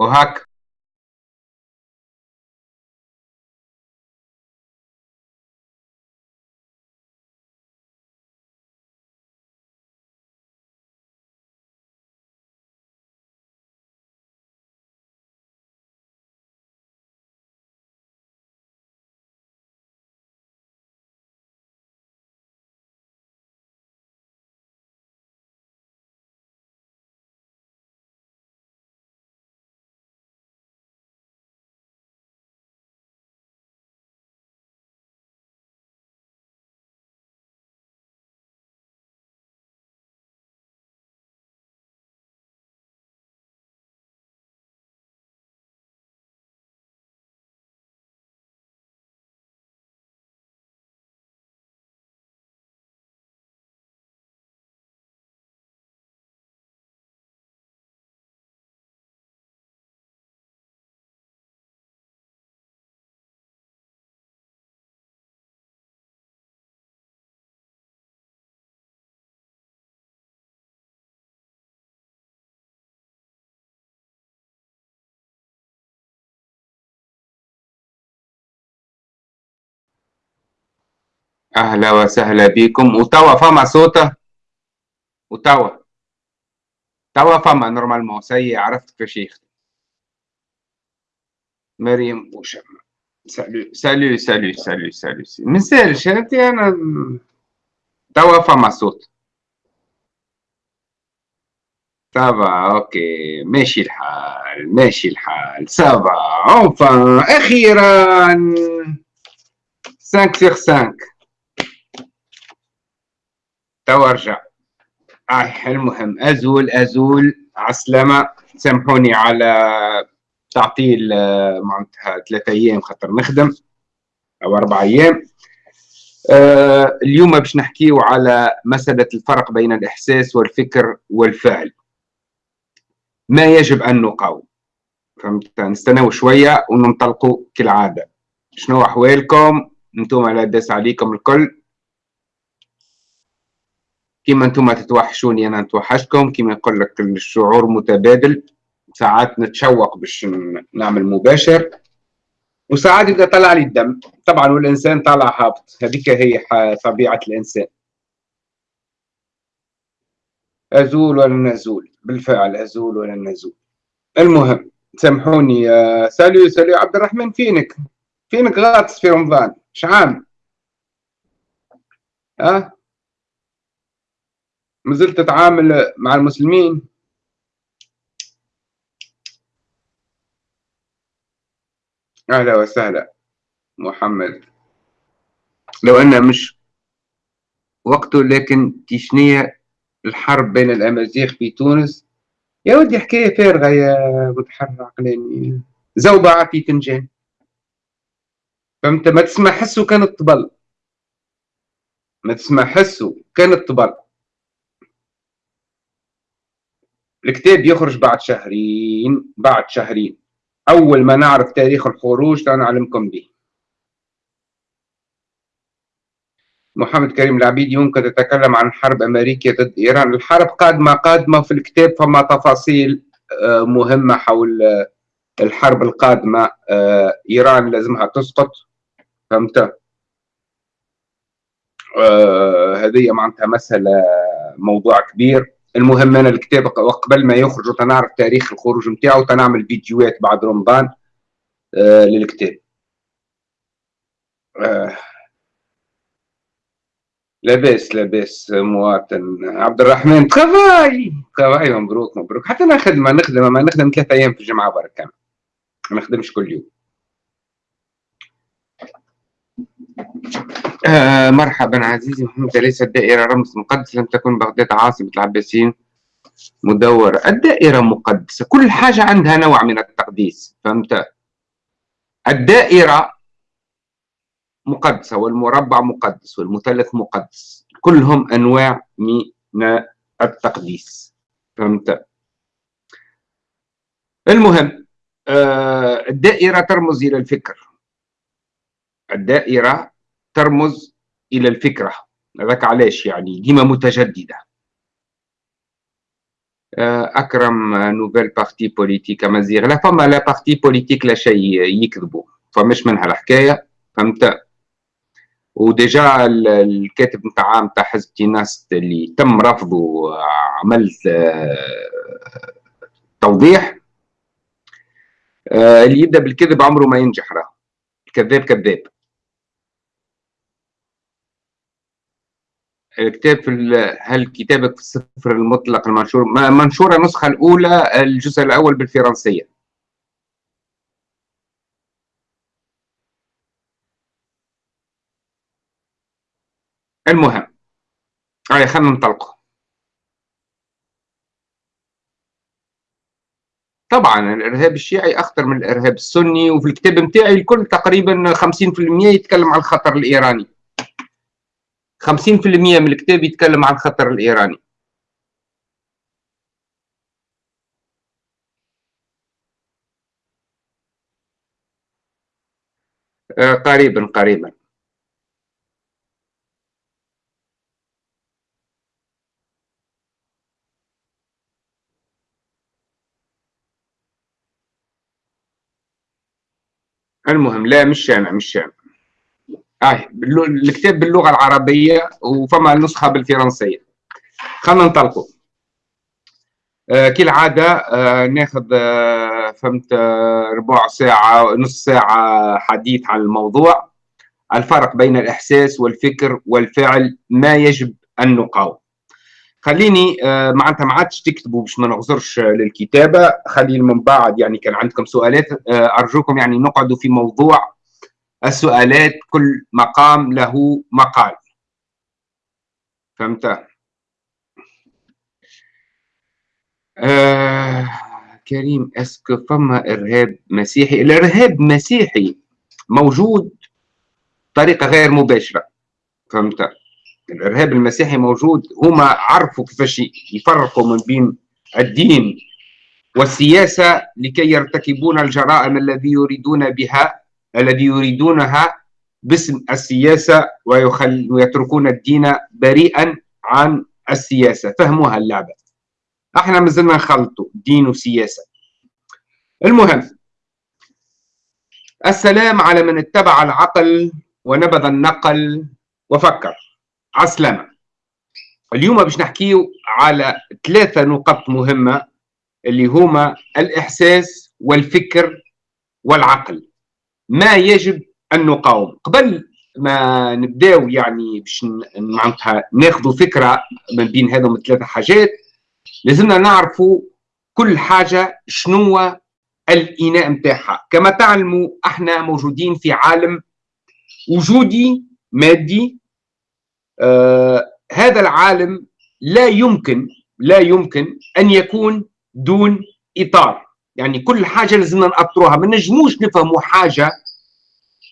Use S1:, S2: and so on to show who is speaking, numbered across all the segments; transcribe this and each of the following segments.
S1: O Oaxaca أهلا وسهلا بكم. وتوا فما صوته؟ وتوا توا فما نورمالمون سي عرفت كيفاش يخدم مريم وشم. سالو سالو سالو سالو سالو منسالش انت أنا؟ توا فما صوت. سافا أوكي. ماشي الحال ماشي الحال. سافا اونفان أخيرا. 5 sur 5 توا رجع آه المهم أزول أزول. عسلامة. سامحوني على تعطيل آه، معناتها ثلاثة أيام خاطر نخدم أو أربع أيام. آه اليوم باش نحكيو على مسألة الفرق بين الإحساس والفكر والفعل. ما يجب أن نقاوم؟ فهمت؟ نستناو شوية وننطلقوا كالعادة. شنو أحوالكم؟ أنتم لا داس عليكم الكل. كيما أنتم تتوحشوني أنا نتوحشكم كيما يقول لك الشعور متبادل. ساعات نتشوق باش نعمل مباشر. وساعات يبدا طلع لي الدم طبعا والإنسان طالع هابط. هذيك هي طبيعة الإنسان. أزول ولا نزول؟ بالفعل أزول ولا نزول. المهم سامحوني سالو سالو عبد الرحمن فينك؟ فينك غاطس في رمضان؟ شعام ها؟ ما زلت تتعامل مع المسلمين. أهلا وسهلا محمد. لو أنه مش وقته لكن تشنية الحرب بين الأمازيغ في تونس. يا ودي حكاية فارغة يا متحرر عقلاني. زوبعة في فنجان فهمت ما تسمع حسه كانت طبل ما تسمع حسه كانت طبل الكتاب يخرج بعد شهرين بعد شهرين. أول ما نعرف تاريخ الخروج سنعلمكم به. محمد كريم العبيدي يمكن تتكلم عن حرب أمريكية ضد إيران. الحرب قادمة قادمة في الكتاب فما تفاصيل آه، مهمة حول آه، الحرب القادمة آه، إيران لازمها تسقط. فهمت؟ هذه معناتها مسألة موضوع كبير. المهم أنا الكتاب وقبل ما يخرج تنعرف تاريخ الخروج نتاعو تنعمل فيديوهات بعد رمضان آه للكتاب. آه. لاباس لاباس مواطن عبد الرحمن travail travail مبروك مبروك. حتى أنا خدمة نخدم ما نخدم ثلاثة أيام في الجمعة برك. ما نخدمش كل يوم. آه مرحبا عزيزي محمد ليست الدائرة رمز مقدس؟ لم تكن بغداد عاصمة العباسيين مدورة الدائرة مقدسة كل حاجة عندها نوع من التقديس فهمت؟ الدائرة مقدسة والمربع مقدس والمثلث مقدس كلهم أنواع من التقديس فهمت؟ المهم آه الدائرة ترمز إلى الفكر. الدائرة ترمز إلى الفكرة. هذاك علاش يعني؟ ديما متجددة. أكرم nouvelle parti politique مزيغ لا فما لا parti politique لا شيء يكذبوا فمش منها الحكاية فهمت؟ وديجا الكاتب نتاع نتاع حزب تيناس اللي تم رفضه عملت توضيح اللي يبدأ بالكذب عمره ما ينجح راه. الكذاب كذاب. الكتاب في هل كتابك في السفر المطلق المنشور منشورة النسخة الأولى الجزء الأول بالفرنسية. المهم. هاي خلينا ننطلقوا طبعا الإرهاب الشيعي أخطر من الإرهاب السني وفي الكتاب نتاعي الكل تقريبا 50% يتكلم عن الخطر الإيراني. 50% من الكتاب يتكلم عن الخطر الإيراني. آه، قريبا قريبا. المهم لا مش أنا مش أنا آه الكتاب باللغة العربية وفما نسخة بالفرنسية. خلينا ننطلقوا. آه كالعادة آه ناخذ آه فهمت آه ربع ساعة نص ساعة حديث عن الموضوع. الفرق بين الإحساس والفكر والفعل ما يجب أن نقاوم. خليني آه معناتها ما عادش تكتبوا باش ما نغزرش للكتابة. خليني من بعد يعني كان عندكم سؤالات آه أرجوكم يعني نقعدوا في موضوع السؤالات كل مقام له مقال. فهمت؟ آه كريم اسكو فما إرهاب مسيحي؟ الإرهاب مسيحي موجود بطريقة غير مباشرة. فهمت؟ الإرهاب المسيحي موجود. هما عرفوا كيفاش يفرقوا من بين الدين والسياسة لكي يرتكبون الجرائم الذي يريدون بها الذي يريدونها باسم السياسة ويخل ويتركون الدين بريئا عن السياسة. فهموها اللعبة. إحنا مازلنا نخلطوا دين وسياسة. المهم السلام على من اتبع العقل ونبذ النقل وفكر. عسلامة. اليوم باش نحكيو على ثلاثة نقط مهمة اللي هما الإحساس والفكر والعقل. ما يجب أن نقاوم. قبل ما نبداو يعني باش معناتها ناخذوا فكرة من بين هذوم الثلاثه حاجات لازمنا نعرفوا كل حاجة شنو الإناء نتاعها. كما تعلموا إحنا موجودين في عالم وجودي مادي آه هذا العالم لا يمكن لا يمكن أن يكون دون إطار. يعني كل حاجة لازمنا نأطروها. ما نجموش نفهموا حاجة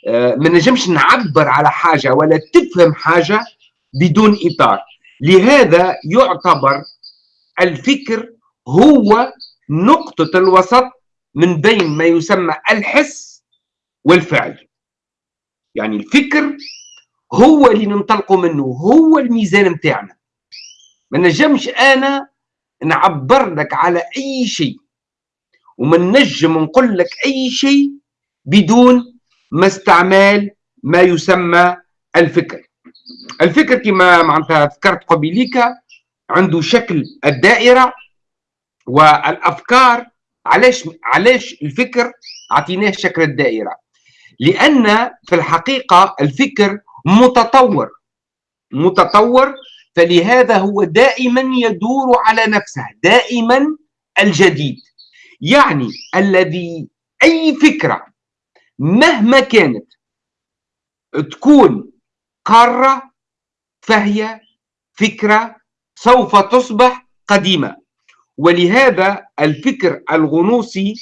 S1: آه، ما نجمش نعبر على حاجة ولا تفهم حاجة بدون إطار. لهذا يعتبر الفكر هو نقطة الوسط من بين ما يسمى الحس والفعل. يعني الفكر هو اللي ننطلقوا منه هو الميزان متاعنا ما نجمش أنا نعبر لك على أي شيء. وما نجم نقول لك أي شيء بدون ما استعمال ما يسمى الفكر. الفكر كما معناتها ذكرت قبيليك عنده شكل الدائرة والأفكار. علاش علاش الفكر اعطيناه شكل الدائرة؟ لأن في الحقيقة الفكر متطور متطور فلهذا هو دائما يدور على نفسه دائما الجديد. يعني الذي أي فكرة مهما كانت تكون قارة فهي فكرة سوف تصبح قديمة. ولهذا الفكر الغنوصي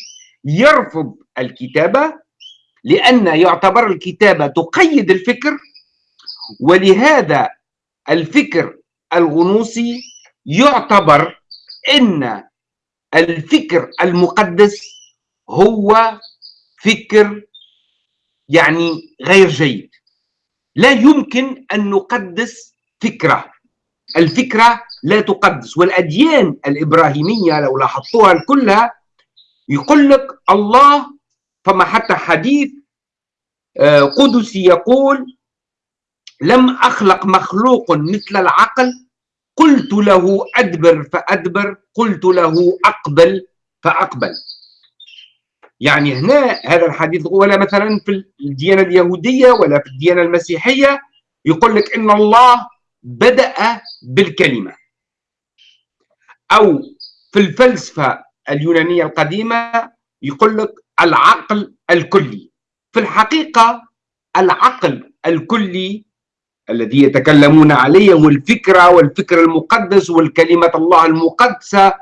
S1: يرفض الكتابة لأن يعتبر الكتابة تقيد الفكر. ولهذا الفكر الغنوصي يعتبر إن الفكر المقدس هو فكر يعني غير جيد. لا يمكن أن نقدس فكرة. الفكرة لا تقدس والأديان الإبراهيمية لو لاحظتوها كلها يقول لك الله فما حتى حديث آه، قدسي يقول لم أخلق مخلوق مثل العقل قلت له أدبر فأدبر قلت له أقبل فأقبل. يعني هنا هذا الحديث ولا مثلا في الديانة اليهودية ولا في الديانة المسيحية يقول لك إن الله بدأ بالكلمة. أو في الفلسفة اليونانية القديمة يقول لك العقل الكلي. في الحقيقة العقل الكلي الذي يتكلمون عليه والفكرة والفكر المقدس والكلمة الله المقدسة.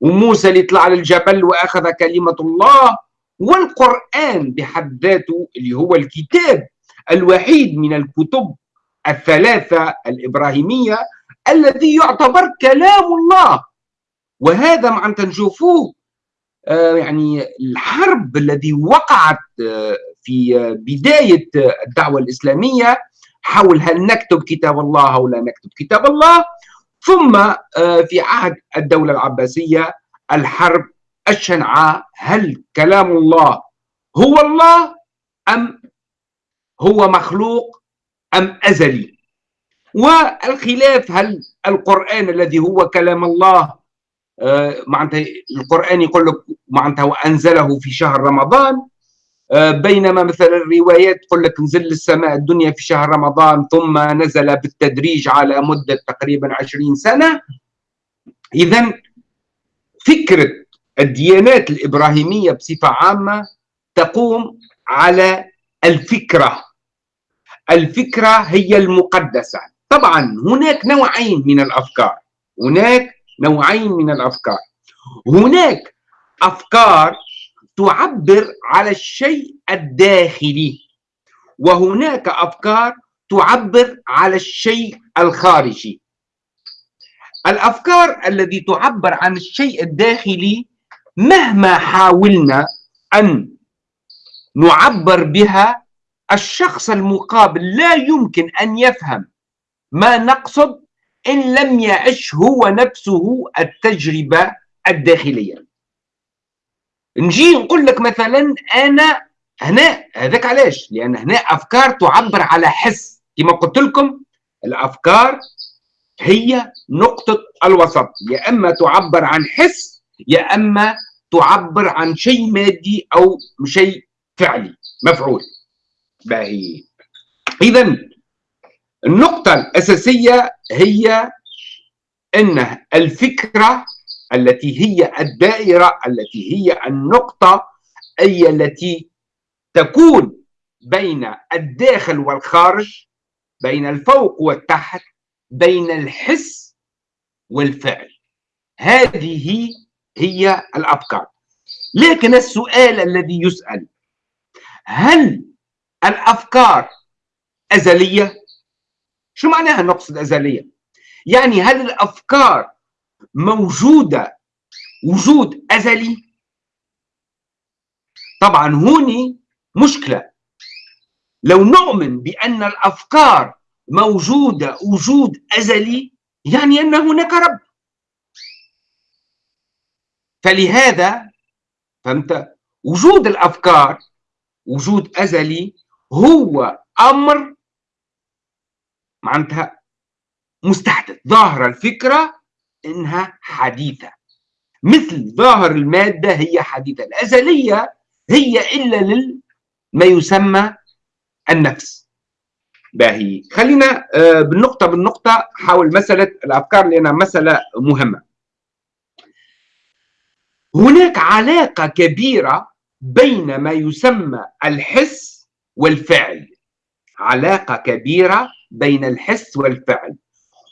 S1: وموسى اللي طلع للجبل وأخذ كلمة الله والقرآن بحد ذاته اللي هو الكتاب الوحيد من الكتب الثلاثة الإبراهيمية الذي يعتبر كلام الله. وهذا معناتها نشوفوه آه، يعني الحرب الذي وقعت آه، في بداية الدعوة الإسلامية حول هل نكتب كتاب الله أو لا نكتب كتاب الله. ثم آه، في عهد الدولة العباسية الحرب الشنعاء هل كلام الله هو الله أم هو مخلوق أم أزلي؟ والخلاف هل القرآن الذي هو كلام الله آه، معناتها القرآن يقول لك معناتها وأنزله في شهر رمضان بينما مثلا الروايات تقول لك نزل السماء الدنيا في شهر رمضان ثم نزل بالتدريج على مدة تقريبا عشرين سنة. إذا فكرة الديانات الإبراهيمية بصفة عامة تقوم على الفكرة. الفكرة هي المقدسة. طبعا هناك نوعين من الأفكار. هناك نوعين من الأفكار. هناك أفكار تعبر على الشيء الداخلي وهناك أفكار تعبر على الشيء الخارجي. الأفكار التي تعبر عن الشيء الداخلي مهما حاولنا أن نعبر بها الشخص المقابل لا يمكن أن يفهم ما نقصد إن لم يعش هو نفسه التجربة الداخلية. نجي نقول لك مثلا أنا هنا هذاك علاش؟ لأن هنا أفكار تعبر على حس. كما قلت لكم الأفكار هي نقطة الوسط. يا إما تعبر عن حس يا إما تعبر عن شيء مادي أو شيء فعلي مفعول. باهي. إذا النقطة الأساسية هي أن الفكرة التي هي الدائرة التي هي النقطة أي التي تكون بين الداخل والخارج بين الفوق والتحت بين الحس والفعل هذه هي الأفكار لكن السؤال الذي يسأل هل الأفكار أزلية؟ شو معناها نقصد أزلية؟ يعني هل الأفكار موجودة وجود أزلي؟ طبعا هوني مشكلة. لو نؤمن بأن الأفكار موجودة وجود أزلي يعني أن هناك رب. فلهذا فهمت؟ وجود الأفكار وجود أزلي هو أمر معناتها مستحدث. ظاهرة الفكرة إنها حديثة. مثل ظاهر المادة هي حديثة. الأزلية هي إلا لما يسمى النفس. باهي. خلينا آه، بالنقطة بالنقطة حول مسألة الأفكار لأنها مسألة مهمة. هناك علاقة كبيرة بين ما يسمى الحس والفعل. علاقة كبيرة بين الحس والفعل.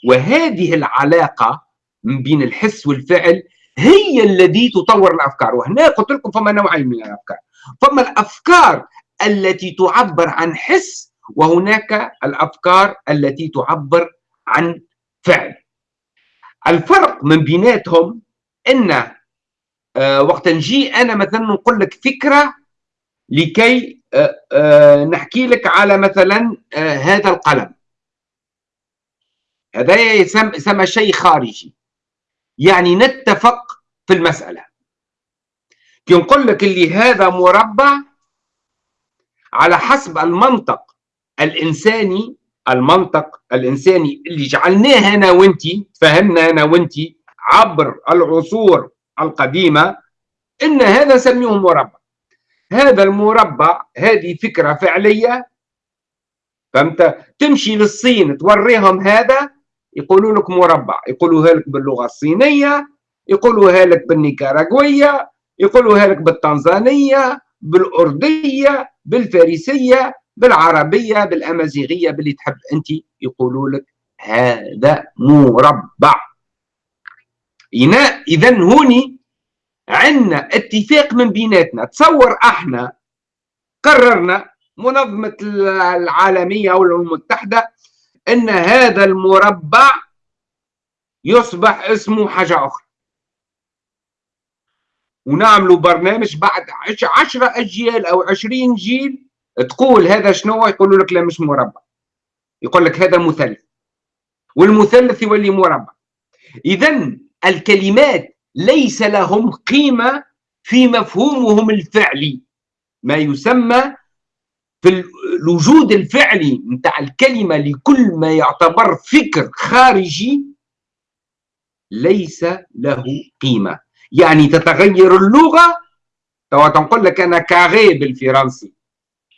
S1: وهذه العلاقة بين الحس والفعل هي الذي تطور الأفكار. وهنا قلت لكم فما نوعين من الأفكار. فما الأفكار التي تعبر عن حس وهناك الأفكار التي تعبر عن فعل. الفرق من بيناتهم أن آه، وقت نجي أنا مثلا نقول لك فكرة لكي آه، آه، نحكي لك على مثلا هذا القلم. هذا يسمى شيء خارجي. يعني نتفق في المسألة. كي نقول لك اللي هذا مربع على حسب المنطق الإنساني المنطق الإنساني اللي جعلناه أنا وأنتي فهمنا أنا وأنتي عبر العصور القديمة إن هذا نسميه مربع. هذا المربع هذه فكرة فعلية فهمت؟ تمشي للصين توريهم هذا يقولوا لك مربع يقولوها لك باللغة الصينية يقولوها لك بالنيكاراغوية يقولوها لك بالتنزانية بالأردية بالفارسية بالعربية بالأمازيغية باللي تحب أنت يقولوا لك هذا مربع. إذا هوني عندنا اتفاق من بيناتنا. تصور إحنا قررنا منظمة العالمية أو الأمم المتحدة أن هذا المربع يصبح اسمه حاجة أخرى. ونعملوا برنامج بعد عشرة أجيال أو عشرين جيل تقول هذا شنو؟ يقولوا لك لا مش مربع. يقول لك هذا مثلث. والمثلث يولي مربع. إذا الكلمات ليس لهم قيمة في مفهومهم الفعلي. ما يسمى في الوجود الفعلي نتاع الكلمة لكل ما يعتبر فكر خارجي ليس له قيمة. يعني تتغير اللغة توا تنقول لك أنا كاغي بالفرنسي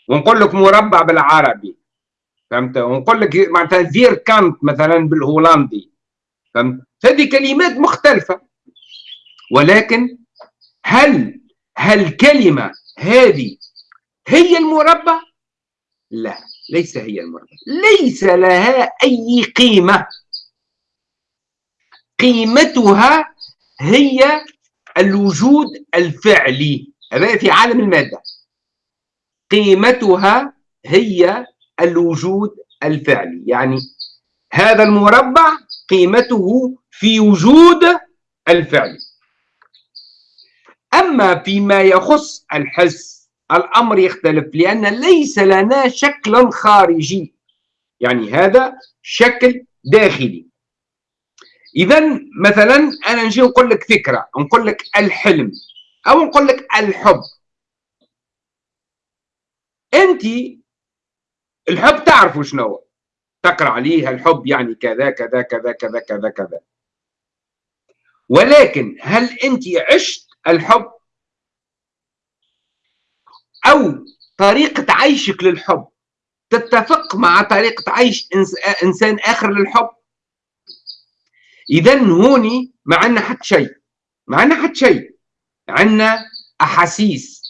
S1: ونقول لك مربع بالعربي فهمت؟ ونقول لك معناتها فير كانت مثلا بالهولندي فهمت؟ هذه كلمات مختلفة. ولكن هل هالكلمة هذه هي المربع؟ لا ليس هي المربع ليس لها أي قيمة. قيمتها هي الوجود الفعلي. هذا في عالم المادة. قيمتها هي الوجود الفعلي. يعني هذا المربع قيمته في وجود الفعل. أما فيما يخص الحس الأمر يختلف لأن ليس لنا شكل خارجي. يعني هذا شكل داخلي. إذا مثلا أنا نجي نقول لك فكرة نقول لك الحلم أو نقول لك الحب. أنت الحب تعرفوا شنو تقرأ عليه الحب يعني كذا كذا كذا كذا كذا كذا. ولكن هل أنت عشت الحب؟ أو طريقة عيشك للحب. تتفق مع طريقة عيش إنسان آخر للحب؟ إذا هوني ما عندنا حتى شيء. ما عندنا حتى شيء. عندنا أحاسيس.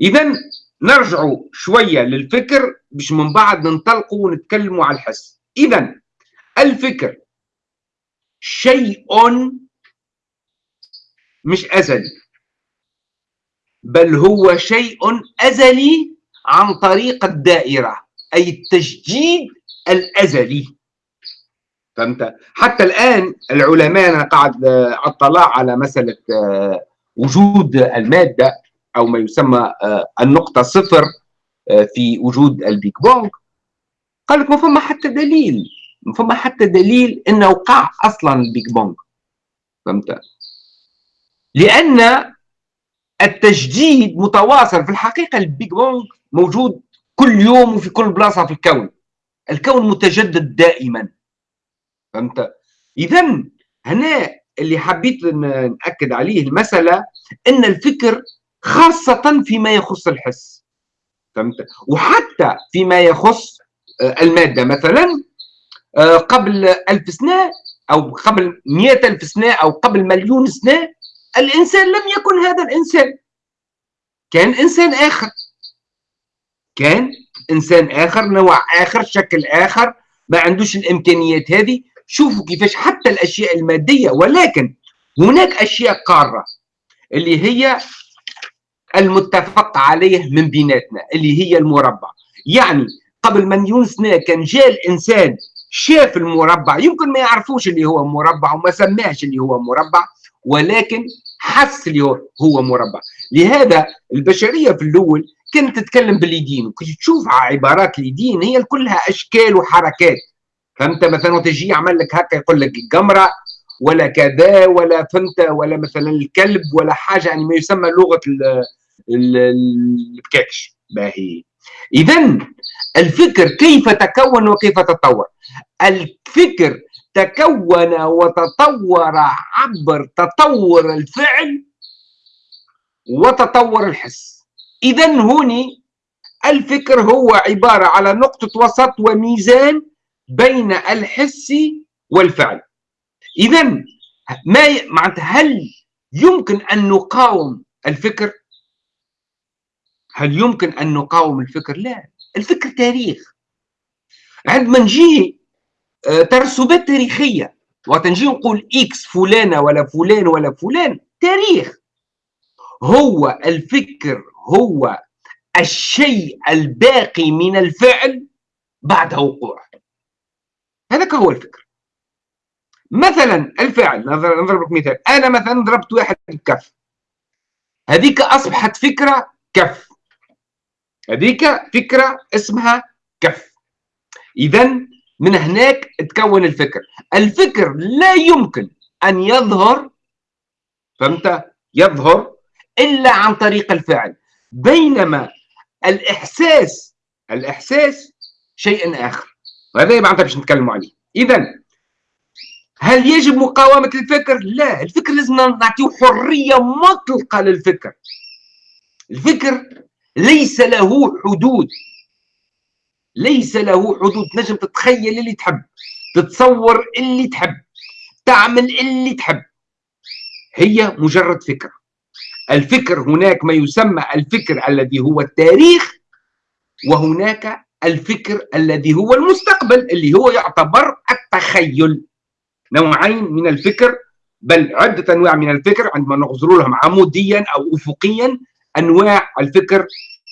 S1: إذا نرجعوا شوية للفكر باش من بعد ننطلقوا ونتكلموا على الحس. إذا الفكر شيء مش أزلي. بل هو شيء أزلي عن طريق الدائرة أي التجديد الأزلي. فهمت؟ حتى الآن العلماء أنا قاعد أطلع على مسألة آه، وجود المادة أو ما يسمى آه، النقطة صفر آه، في وجود ال Big Bang. قال لك ما فما حتى دليل ما فما حتى دليل إنه وقع أصلا ال Big Bang. فهمت؟ لأن التجديد متواصل في الحقيقة ال Big Bang موجود كل يوم وفي كل بلاصة في الكون. الكون متجدد دائما. فهمت؟ إذا هنا اللي حبيت نأكد عليه المسألة أن الفكر خاصة فيما يخص الحس. فهمت؟ وحتى فيما يخص آه، المادة. مثلا آه، قبل ألف سنة أو قبل مئة ألف سنة أو قبل مليون سنة الإنسان لم يكن هذا الإنسان. كان إنسان آخر. كان إنسان آخر نوع آخر شكل آخر ما عندوش الإمكانيات هذه. شوفوا كيفاش حتى الأشياء المادية ولكن هناك أشياء قارة اللي هي المتفق عليه من بيناتنا اللي هي المربع. يعني قبل مليون سنة كان جاء الإنسان شاف المربع. يمكن ما يعرفوش اللي هو مربع وما سماش اللي هو مربع ولكن حس اللي هو مربع. لهذا البشرية في الأول كانت تتكلم باليدين وكي تشوف عبارات اليدين هي كلها أشكال وحركات. فهمت؟ مثلا وتجي يعمل لك هكا يقول لك القمره ولا كذا ولا فهمت؟ ولا مثلا الكلب ولا حاجة يعني ما يسمى لغة البكاكش. باهي. اذا الفكر كيف تكون وكيف تطور الفكر تكون وتطور عبر تطور الفعل وتطور الحس. اذا هوني الفكر هو عبارة على نقطة وسط وميزان بين الحس والفعل. اذا ما معناتها هل يمكن أن نقاوم الفكر؟ هل يمكن أن نقاوم الفكر؟ لا الفكر تاريخ. عندما نجي ترسبات تاريخيه وقت نجي نقول إكس فلانة ولا فلان ولا فلان تاريخ. هو الفكر هو الشيء الباقي من الفعل بعد وقوعه هذاك هو الفكر. مثلا الفعل نضرب لك مثال. أنا مثلا ضربت واحد بكف. هذيك أصبحت فكرة كف. هذيك فكرة اسمها كف. اذا من هناك تكون الفكر. الفكر لا يمكن أن يظهر فهمت؟ يظهر إلا عن طريق الفعل بينما الإحساس الإحساس شيء آخر. وهذا معناتها باش نتكلموا عليه. اذا هل يجب مقاومة الفكر؟ لا الفكر لازم نعطيه حرية مطلقة للفكر. الفكر ليس له حدود. ليس له حدود. نجم تتخيل اللي تحب تتصور اللي تحب تعمل اللي تحب. هي مجرد فكرة. الفكر هناك ما يسمى الفكر الذي هو التاريخ وهناك الفكر الذي هو المستقبل اللي هو يعتبر التخيل. نوعين من الفكر بل عدة أنواع من الفكر عندما نغزر لهم عموديا أو أفقيا أنواع الفكر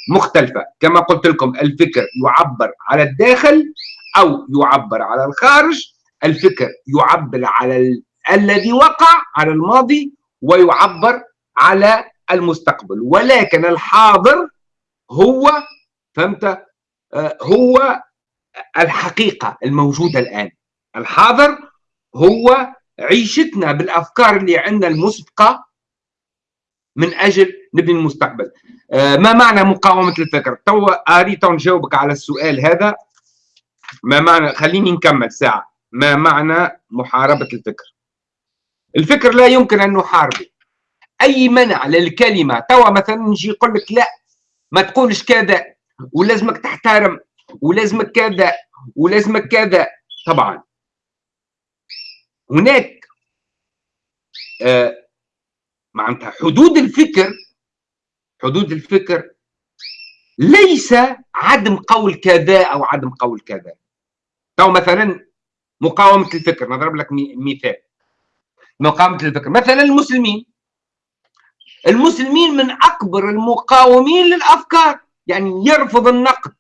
S1: مختلفة. كما قلت لكم الفكر يعبر على الداخل أو يعبر على الخارج. الفكر يعبر على ال... الذي وقع على الماضي ويعبر على المستقبل. ولكن الحاضر هو فهمت؟ آه، هو الحقيقة الموجودة الآن. الحاضر هو عيشتنا بالأفكار اللي عندنا المسبقة من أجل نبني المستقبل. آه، ما معنى مقاومة الفكر؟ تو أريد نجاوبك على السؤال هذا. ما معنى؟ خليني نكمل ساعة. ما معنى محاربة الفكر؟ الفكر لا يمكن أن نحاربه. أي منع للكلمة؟ توا مثلا نجي يقول لك لا ما تقولش كذا ولازمك تحترم ولازمك كذا ولازمك كذا. طبعا. هناك آه معناتها حدود الفكر حدود الفكر ليس عدم قول كذا أو عدم قول كذا. أو مثلا مقاومة الفكر نضرب لك مثال. مقاومة الفكر. مثلا المسلمين. المسلمين من أكبر المقاومين للأفكار. يعني يرفض النقد.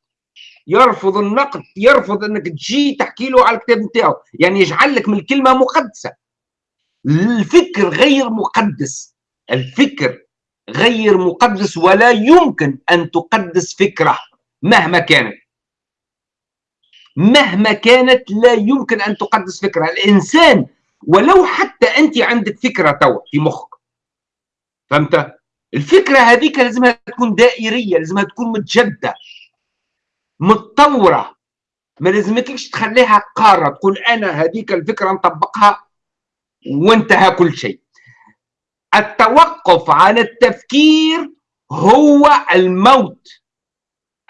S1: يرفض النقد. يرفض إنك تجي تحكي له على الكتاب نتاعو. يعني يجعل لك من الكلمة مقدسة. الفكر غير مقدس. الفكر غير مقدس ولا يمكن أن تقدس فكرة مهما كانت. مهما كانت لا يمكن أن تقدس فكرة. الإنسان ولو حتى أنت عندك فكرة تو في مخك. فهمت؟ الفكرة هذيك لازمها تكون دائرية لازمها تكون متجده متطورة. ما لازمكش تخليها قارة تقول أنا هذيك الفكرة نطبقها وانتهى كل شيء. التوقف عن التفكير هو الموت.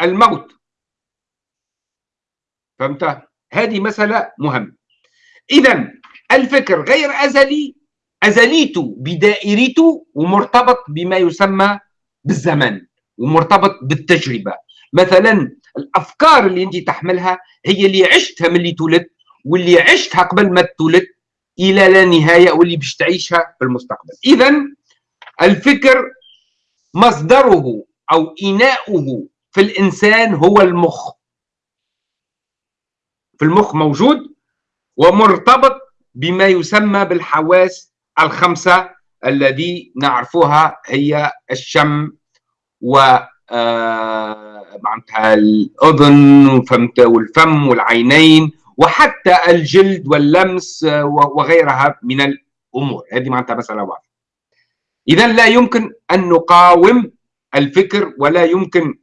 S1: الموت. فهمت؟ هذه مسألة مهمة. إذا الفكر غير أزلي أزليته بدائرته ومرتبط بما يسمى بالزمن ومرتبط بالتجربة. مثلا الأفكار اللي أنت تحملها هي اللي عشتها من اللي تولد واللي عشتها قبل ما تولد إلى لا نهاية واللي باش تعيشها في المستقبل. اذا الفكر مصدره أو إناؤه في الإنسان هو المخ. في المخ موجود ومرتبط بما يسمى بالحواس الخمسة الذي نعرفها هي الشم و آه، معناتها الأذن والفم والعينين وحتى الجلد واللمس وغيرها من الأمور. هذه معناتها مسألة واضحه اذا لا يمكن أن نقاوم الفكر ولا يمكن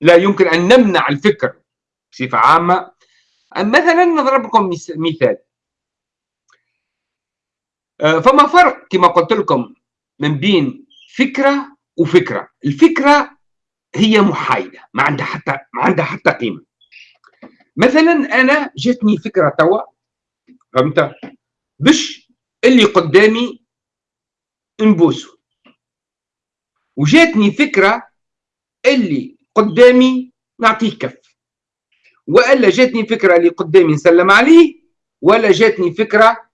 S1: لا يمكن أن نمنع الفكر بصفة عامة. مثلا نضرب لكم مثال. آه، فما فرق كما قلت لكم من بين فكرة وفكرة. الفكرة هي محايدة ما عندها حتى ما عندها حتى قيمة. مثلا أنا جاتني فكرة توا فهمت؟ باش اللي قدامي نبوسه وجاتني فكرة اللي قدامي نعطيه كف. وإلا جاتني فكرة اللي قدامي نسلم عليه ولا جاتني فكرة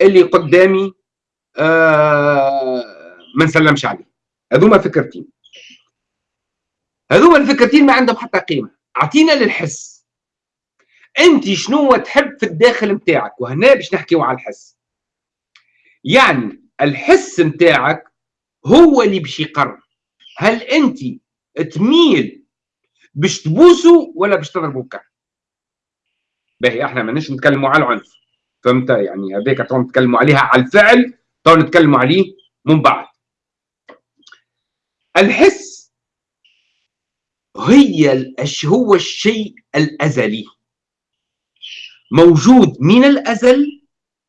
S1: اللي قدامي آه ما نسلمش عليه. هذوما فكرتين. هذوما الفكرتين ما عندهم حتى قيمة. أعطينا للحس. أنت شنو تحب في الداخل نتاعك وهنا باش نحكيو على الحس. يعني الحس نتاعك هو اللي باش يقرر هل أنت تميل باش تبوسوا ولا باش تضربوا كف باهي إحنا ماناش نتكلموا على العنف. فهمت؟ يعني هذاك تو نتكلموا عليها على الفعل تو نتكلموا عليه من بعد. الحس هي هو الشيء الأزلي؟ موجود من الأزل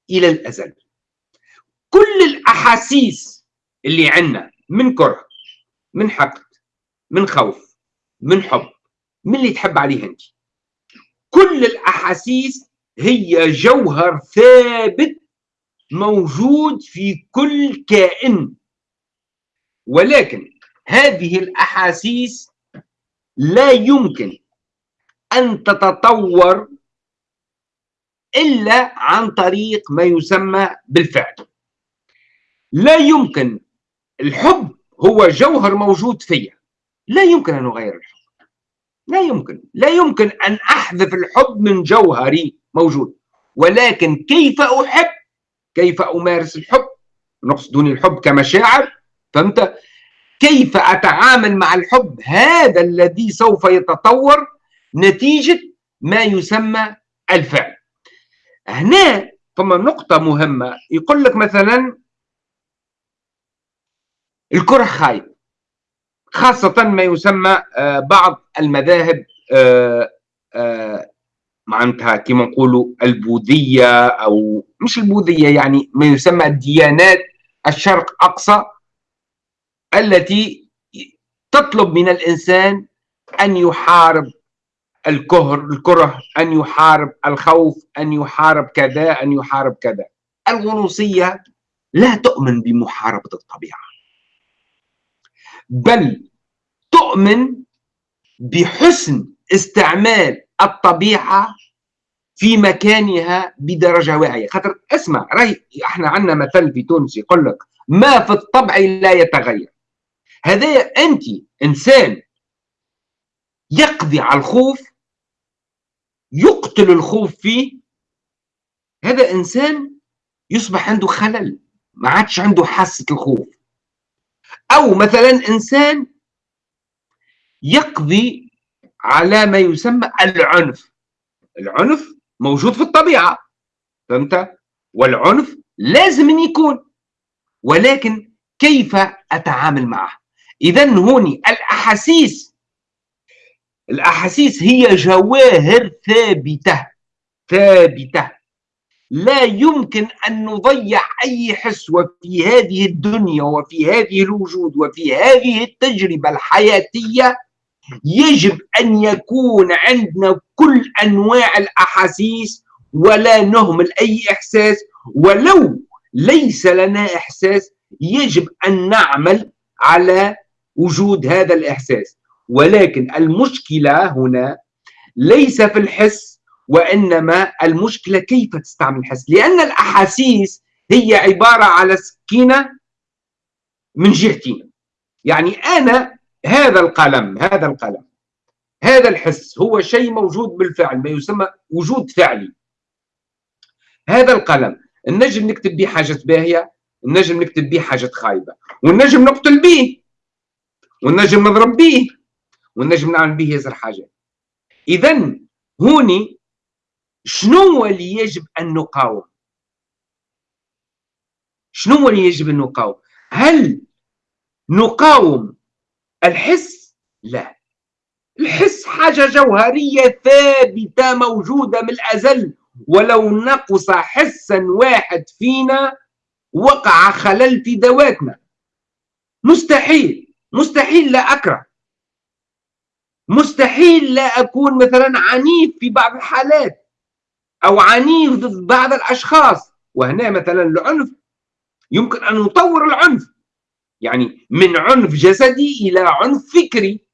S1: إلى الأزل. كل الأحاسيس اللي عندنا من كره من حقد من خوف من حب من اللي تحب عليه أنت. كل الأحاسيس هي جوهر ثابت موجود في كل كائن. ولكن هذه الأحاسيس لا يمكن أن تتطور إلا عن طريق ما يسمى بالفعل. لا يمكن. الحب هو جوهر موجود فيا. لا يمكن أن أغير الحب. لا يمكن. لا يمكن أن أحذف الحب من جوهري موجود. ولكن كيف أحب؟ كيف أمارس الحب؟ نقصد دون الحب كمشاعر. فهمت؟ كيف أتعامل مع الحب؟ هذا الذي سوف يتطور نتيجة ما يسمى الفعل. هنا ثم نقطة مهمة. يقول لك مثلا الكرة خايب خاصة ما يسمى آه، بعض المذاهب آه، آه، معناتها كما نقولوا البوذية أو مش البوذية يعني ما يسمى الديانات الشرق أقصى التي تطلب من الإنسان أن يحارب الكهر الكره أن يحارب الخوف أن يحارب كذا أن يحارب كذا. الغنوصية لا تؤمن بمحاربة الطبيعة. بل تؤمن بحسن استعمال الطبيعة في مكانها بدرجة واعية. خاطر اسمع راهي إحنا عندنا مثل في تونس يقول لك ما في الطبع لا يتغير. هذا أنت إنسان يقضي على الخوف يقتل الخوف فيه هذا إنسان يصبح عنده خلل ما عادش عنده حاسة الخوف. أو مثلا إنسان يقضي على ما يسمى العنف. العنف موجود في الطبيعة فهمت؟ والعنف لازم أن يكون ولكن كيف أتعامل معه؟ اذا هوني الأحاسيس. الأحاسيس هي جواهر ثابتة ثابتة. لا يمكن أن نضيع أي حس وفي هذه الدنيا وفي هذه الوجود وفي هذه التجربة الحياتية. يجب أن يكون عندنا كل أنواع الأحاسيس ولا نهمل أي إحساس ولو ليس لنا إحساس يجب أن نعمل على وجود هذا الإحساس. ولكن المشكلة هنا ليس في الحس وإنما المشكلة كيف تستعمل الحس لأن الأحاسيس هي عبارة على سكينة من جهتين يعني أنا هذا القلم هذا القلم هذا الحس هو شيء موجود بالفعل ما يسمى وجود فعلي. هذا القلم النجم نكتب به حاجة باهية النجم نكتب به حاجة خايبة والنجم نقتل به والنجم نضرب به والنجم نعمل به ياسر حاجات إذا هوني شنو اللي يجب أن نقاوم؟ شنو اللي يجب أن نقاوم؟ هل نقاوم الحس؟ لا. الحس حاجة جوهرية ثابتة موجودة من الأزل. ولو نقص حسا واحد فينا وقع خلل في ذواتنا. مستحيل. مستحيل لا أكره. مستحيل لا أكون مثلا عنيف في بعض الحالات. أو عنيف ضد بعض الأشخاص. وهنا مثلا العنف يمكن أن نطور العنف. يعني من عنف جسدي إلى عنف فكري.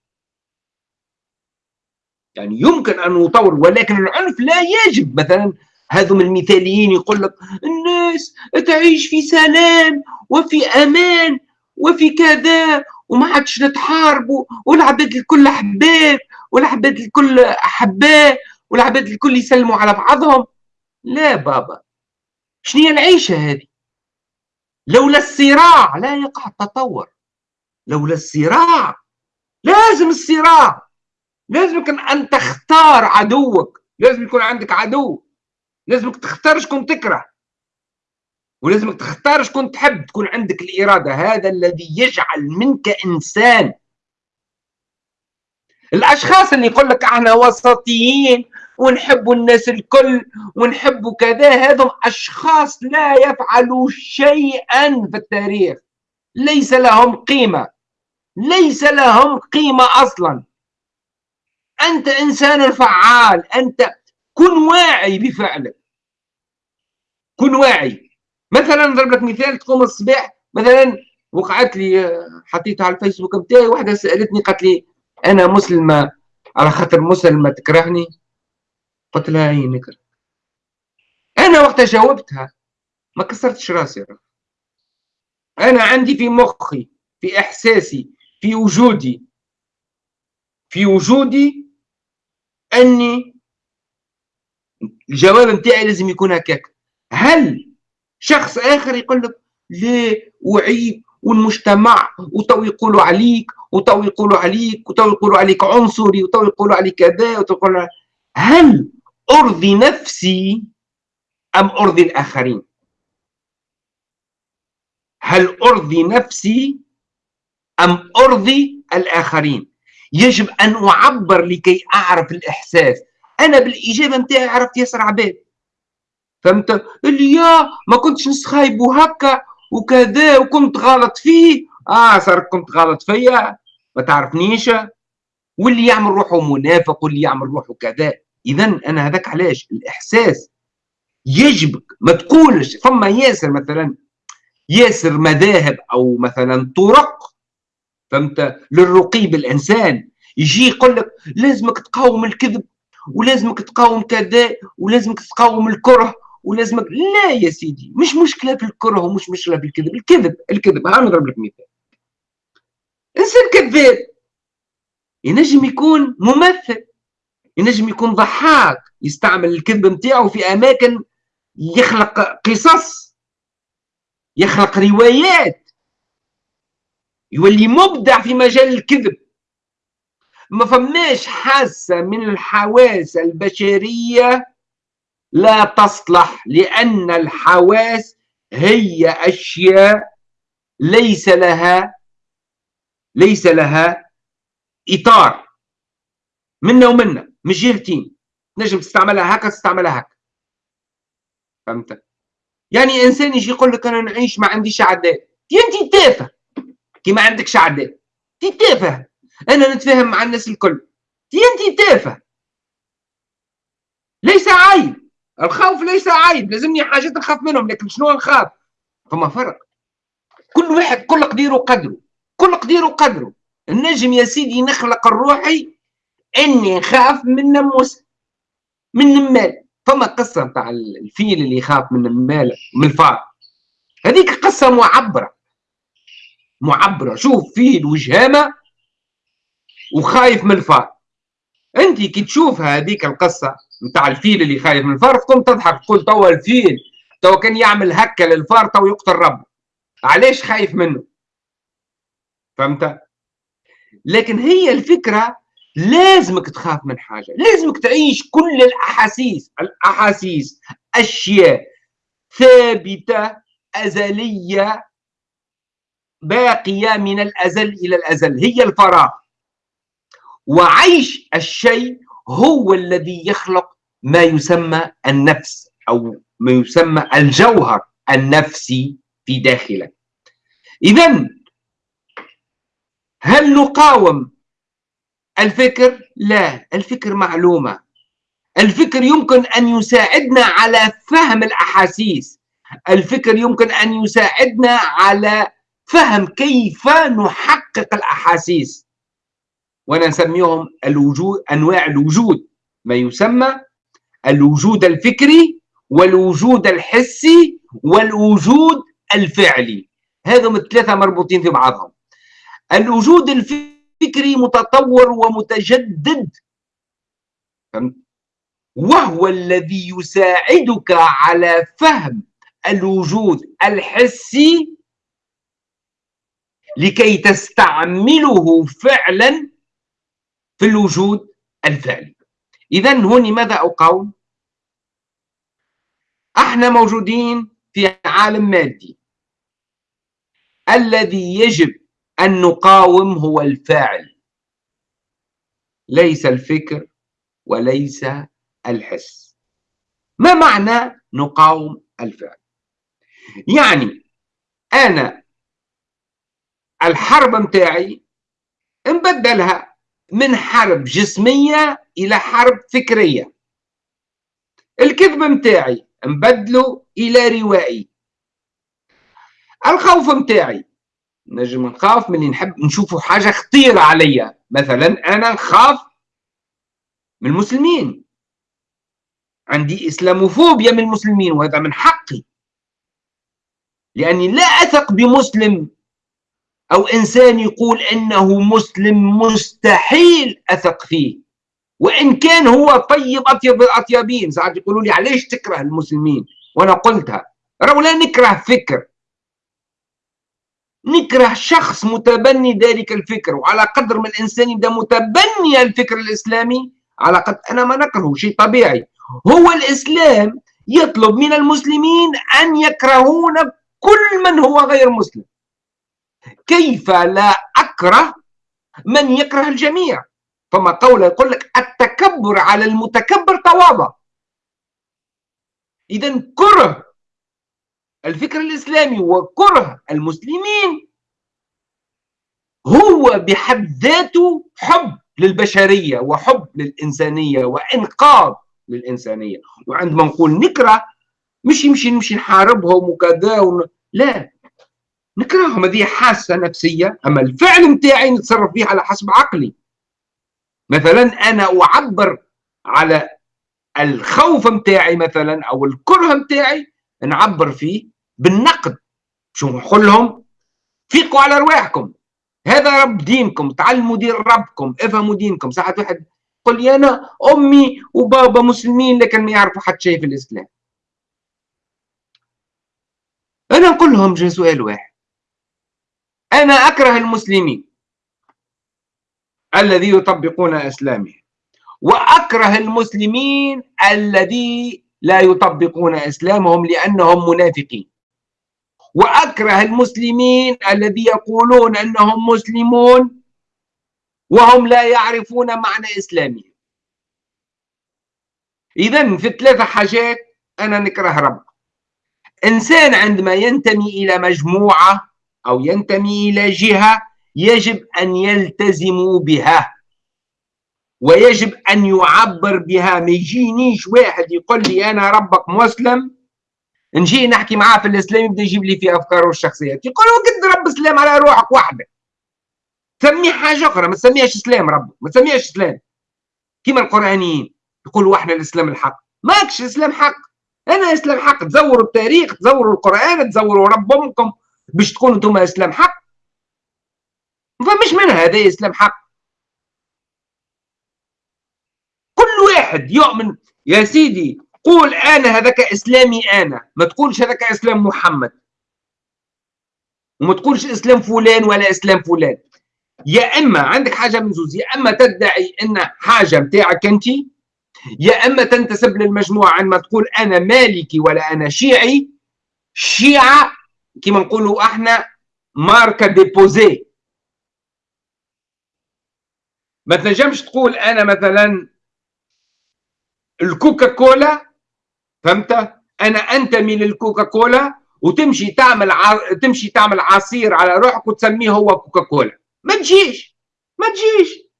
S1: يعني يمكن أن نطور ولكن العنف لا يجب. مثلا هذم المثاليين يقول لك الناس تعيش في سلام وفي أمان وفي كذا وما عادش نتحاربوا والعباد الكل أحباب والعباد الكل أحباء. والعباد الكل يسلموا على بعضهم. لا بابا. شنو هي العيشة هذه؟ لولا الصراع لا يقع التطور. لولا الصراع. لازم الصراع. لازم أن تختار عدوك. لازم يكون عندك عدو. لازمك تختار شكون تكره. ولازمك تختار شكون تحب تكون عندك الإرادة. هذا الذي يجعل منك إنسان. الأشخاص اللي يقول لك أحنا وسطيين ونحب الناس الكل ونحب كذا. هذم أشخاص لا يفعلوا شيئا في التاريخ. ليس لهم قيمة. ليس لهم قيمة أصلا. أنت إنسان فعال. أنت كن واعي بفعلك. كن واعي. مثلا نضرب لك مثال تقوم الصباح مثلا وقعت لي حطيتها على الفيسبوك نتاعي واحدة سألتني قالت لي أنا مسلمة. على خاطر مسلمة تكرهني. قلت لها اي نكره أنا وقتها جاوبتها. ما كسرتش راسي. أنا عندي في مخي في إحساسي في وجودي في وجودي أني الجواب نتاعي لازم يكون هكاك. هل شخص آخر يقول لك ليه وعيب والمجتمع وتو يقولوا عليك وتو يقولوا عليك وتو يقولوا عليك عنصري وتو يقولوا عليك كذا وتقول هل ارضي نفسي أم ارضي الآخرين؟ هل ارضي نفسي أم ارضي الآخرين؟ يجب أن أعبر لكي أعرف الإحساس. أنا بالإجابة نتاعي عرفت ياسر عباد. فهمت؟ اللي يا ما كنتش نسخايبو هكا وكذا وكنت غلط فيه. آه صار كنت غلط فيا. ما تعرفنيش؟ واللي يعمل روحه منافق واللي يعمل روحه كذا. اذا أنا هذاك علاش؟ الإحساس يجبك ما تقولش فما ياسر مثلا ياسر مذاهب أو مثلا طرق فهمت؟ للرقي بالانسان يجي يقول لك لازمك تقاوم الكذب ولازمك تقاوم كذا ولازمك تقاوم الكره ولازمك لا يا سيدي مش مشكلة في الكره ومش مشكلة في الكذب. الكذب الكذب ها نضرب لك مثال. إنسان كذاب ينجم يكون ممثل. ينجم يكون ضحاك يستعمل الكذب نتاعو في أماكن يخلق قصص يخلق روايات يولي مبدع في مجال الكذب. ما فماش حاسة من الحواس البشرية لا تصلح لأن الحواس هي أشياء ليس لها ليس لها إطار منا ومنا. مش جهتين تنجم تستعملها هكا تستعملها هكا. فهمت؟ يعني إنسان يجي يقول لك أنا نعيش ما عنديش عداء أنت تافه. كي ما عندكش عداء أنت تافه. أنا نتفاهم مع الناس الكل. أنت تافه. ليس عيب. الخوف ليس عيب. لازمني حاجات نخاف منهم لكن شنو نخاف فما فرق. كل واحد كل قدير وقدره. كل قدير وقدره. النجم يا سيدي نخلق الروحي إني نخاف من نموس من نمال فما قصة نتاع الفيل اللي يخاف من النمال من الفار. هذيك قصة معبرة. معبرة. شوف فيل وجهامة وخايف من الفار. أنت كي تشوف هذيك القصة نتاع الفيل اللي خايف من الفار تقوم تضحك. تقول توا الفيل توا كان يعمل هكا للفار تو يقتل ربه. علاش خايف منه؟ فهمت؟ لكن هي الفكرة لازمك تخاف من حاجة لازمك تعيش كل الأحاسيس الأحاسيس أشياء ثابتة أزلية باقية من الأزل إلى الأزل هي الفراغ. وعيش الشيء هو الذي يخلق ما يسمى النفس أو ما يسمى الجوهر النفسي في داخلك. إذا هل نقاوم الفكر؟ لا الفكر معلومة. الفكر يمكن أن يساعدنا على فهم الأحاسيس. الفكر يمكن أن يساعدنا على فهم كيف نحقق الأحاسيس. ونسميهم الوجود أنواع الوجود. ما يسمى الوجود الفكري والوجود الحسي والوجود الفعلي. هذم الثلاثة مربوطين في بعضهم. الوجود الفكري متطور ومتجدد. وهو الذي يساعدك على فهم الوجود الحسي لكي تستعمله فعلا في الوجود الفعلي. إذا هون ماذا أقول؟ أحنا موجودين في عالم مادي. الذي يجب أن نقاوم هو الفاعل. ليس الفكر وليس الحس. ما معنى نقاوم الفعل؟ يعني أنا الحرب متاعي نبدلها من حرب جسمية إلى حرب فكرية. الكذب متاعي نبدله إلى روائي. الخوف متاعي نجم نخاف من نحب نشوفوا حاجة خطيرة عليا. مثلا أنا نخاف من المسلمين. عندي إسلاموفوبيا من المسلمين وهذا من حقي. لأني لا أثق بمسلم أو إنسان يقول إنه مسلم مستحيل أثق فيه. وإن كان هو طيب أطيب الأطيبين ساعات يقولوا لي علاش تكره المسلمين؟ وأنا قلتها. راهو لا نكره فكر. نكره شخص متبني ذلك الفكر وعلى قدر ما الإنسان يبدأ متبني الفكر الإسلامي على قدر أنا ما نكرهه شيء طبيعي. هو الإسلام يطلب من المسلمين أن يكرهون كل من هو غير مسلم. كيف لا أكره من يكره الجميع؟ فما قول يقول لك التكبر على المتكبر تواضع. إذا كره الفكر الإسلامي وكره المسلمين هو بحد ذاته حب للبشرية وحب للإنسانية وإنقاذ للإنسانية. وعندما نقول نكره مش يمشي نمشي نحاربهم وكذا ون... لا. نكرههم هذه حاسة نفسية. أما الفعل متاعي نتصرف فيه على حسب عقلي. مثلا أنا أعبر على الخوف متاعي مثلا أو الكره متاعي نعبر فيه بالنقد. شو نقول لهم فيقوا على رواحكم هذا رب دينكم. تعلموا دين ربكم. افهموا دينكم. ساعة واحد؟ يقول لي أنا أمي وبابا مسلمين لكن ما يعرفوا حتى شيء في الإسلام. أنا نقول لهم سؤال واحد. أنا أكره المسلمين الذي يطبقون إسلامهم. وأكره المسلمين الذي لا يطبقون إسلامهم لأنهم منافقين. وأكره المسلمين الذي يقولون أنهم مسلمون وهم لا يعرفون معنى إسلامهم. إذا في ثلاثة حاجات أنا نكره رب إنسان عندما ينتمي إلى مجموعة أو ينتمي إلى جهة يجب أن يلتزموا بها. ويجب أن يعبر بها. ما يجينيش واحد يقول لي أنا ربك مسلم. نجي نحكي معاه في الإسلام يبدأ يجيب لي في أفكاره الشخصية يقول قد رب إسلام على روحك وحدك. سميه حاجة أخرى ما تسميهاش إسلام رب ما تسميهاش إسلام. كما القرآنيين يقولوا إحنا الإسلام الحق. ماكش إسلام حق. أنا إسلام حق. تزوروا التاريخ تزوروا القرآن تزوروا رب أمكم باش تكونوا أنتم إسلام حق. فمش من هذا إسلام حق كل واحد يؤمن يا سيدي قول أنا هذاك إسلامي أنا ما تقولش هذاك إسلام محمد وما تقولش إسلام فلان ولا إسلام فلان. يا إما عندك حاجة من زوز يا إما تدعي إن حاجة متاعك أنت يا إما تنتسب للمجموعة عندما تقول أنا مالكي ولا أنا شيعي. شيعة كما نقولوا إحنا ماركة ديبوزي. ما تنجمش تقول أنا مثلا الكوكا كولا فهمت؟ أنا انتمي للكوكا كولا وتمشي تعمل ع... تمشي تعمل عصير على روحك وتسميه هو كوكا كولا ما تجيش ما تجيش.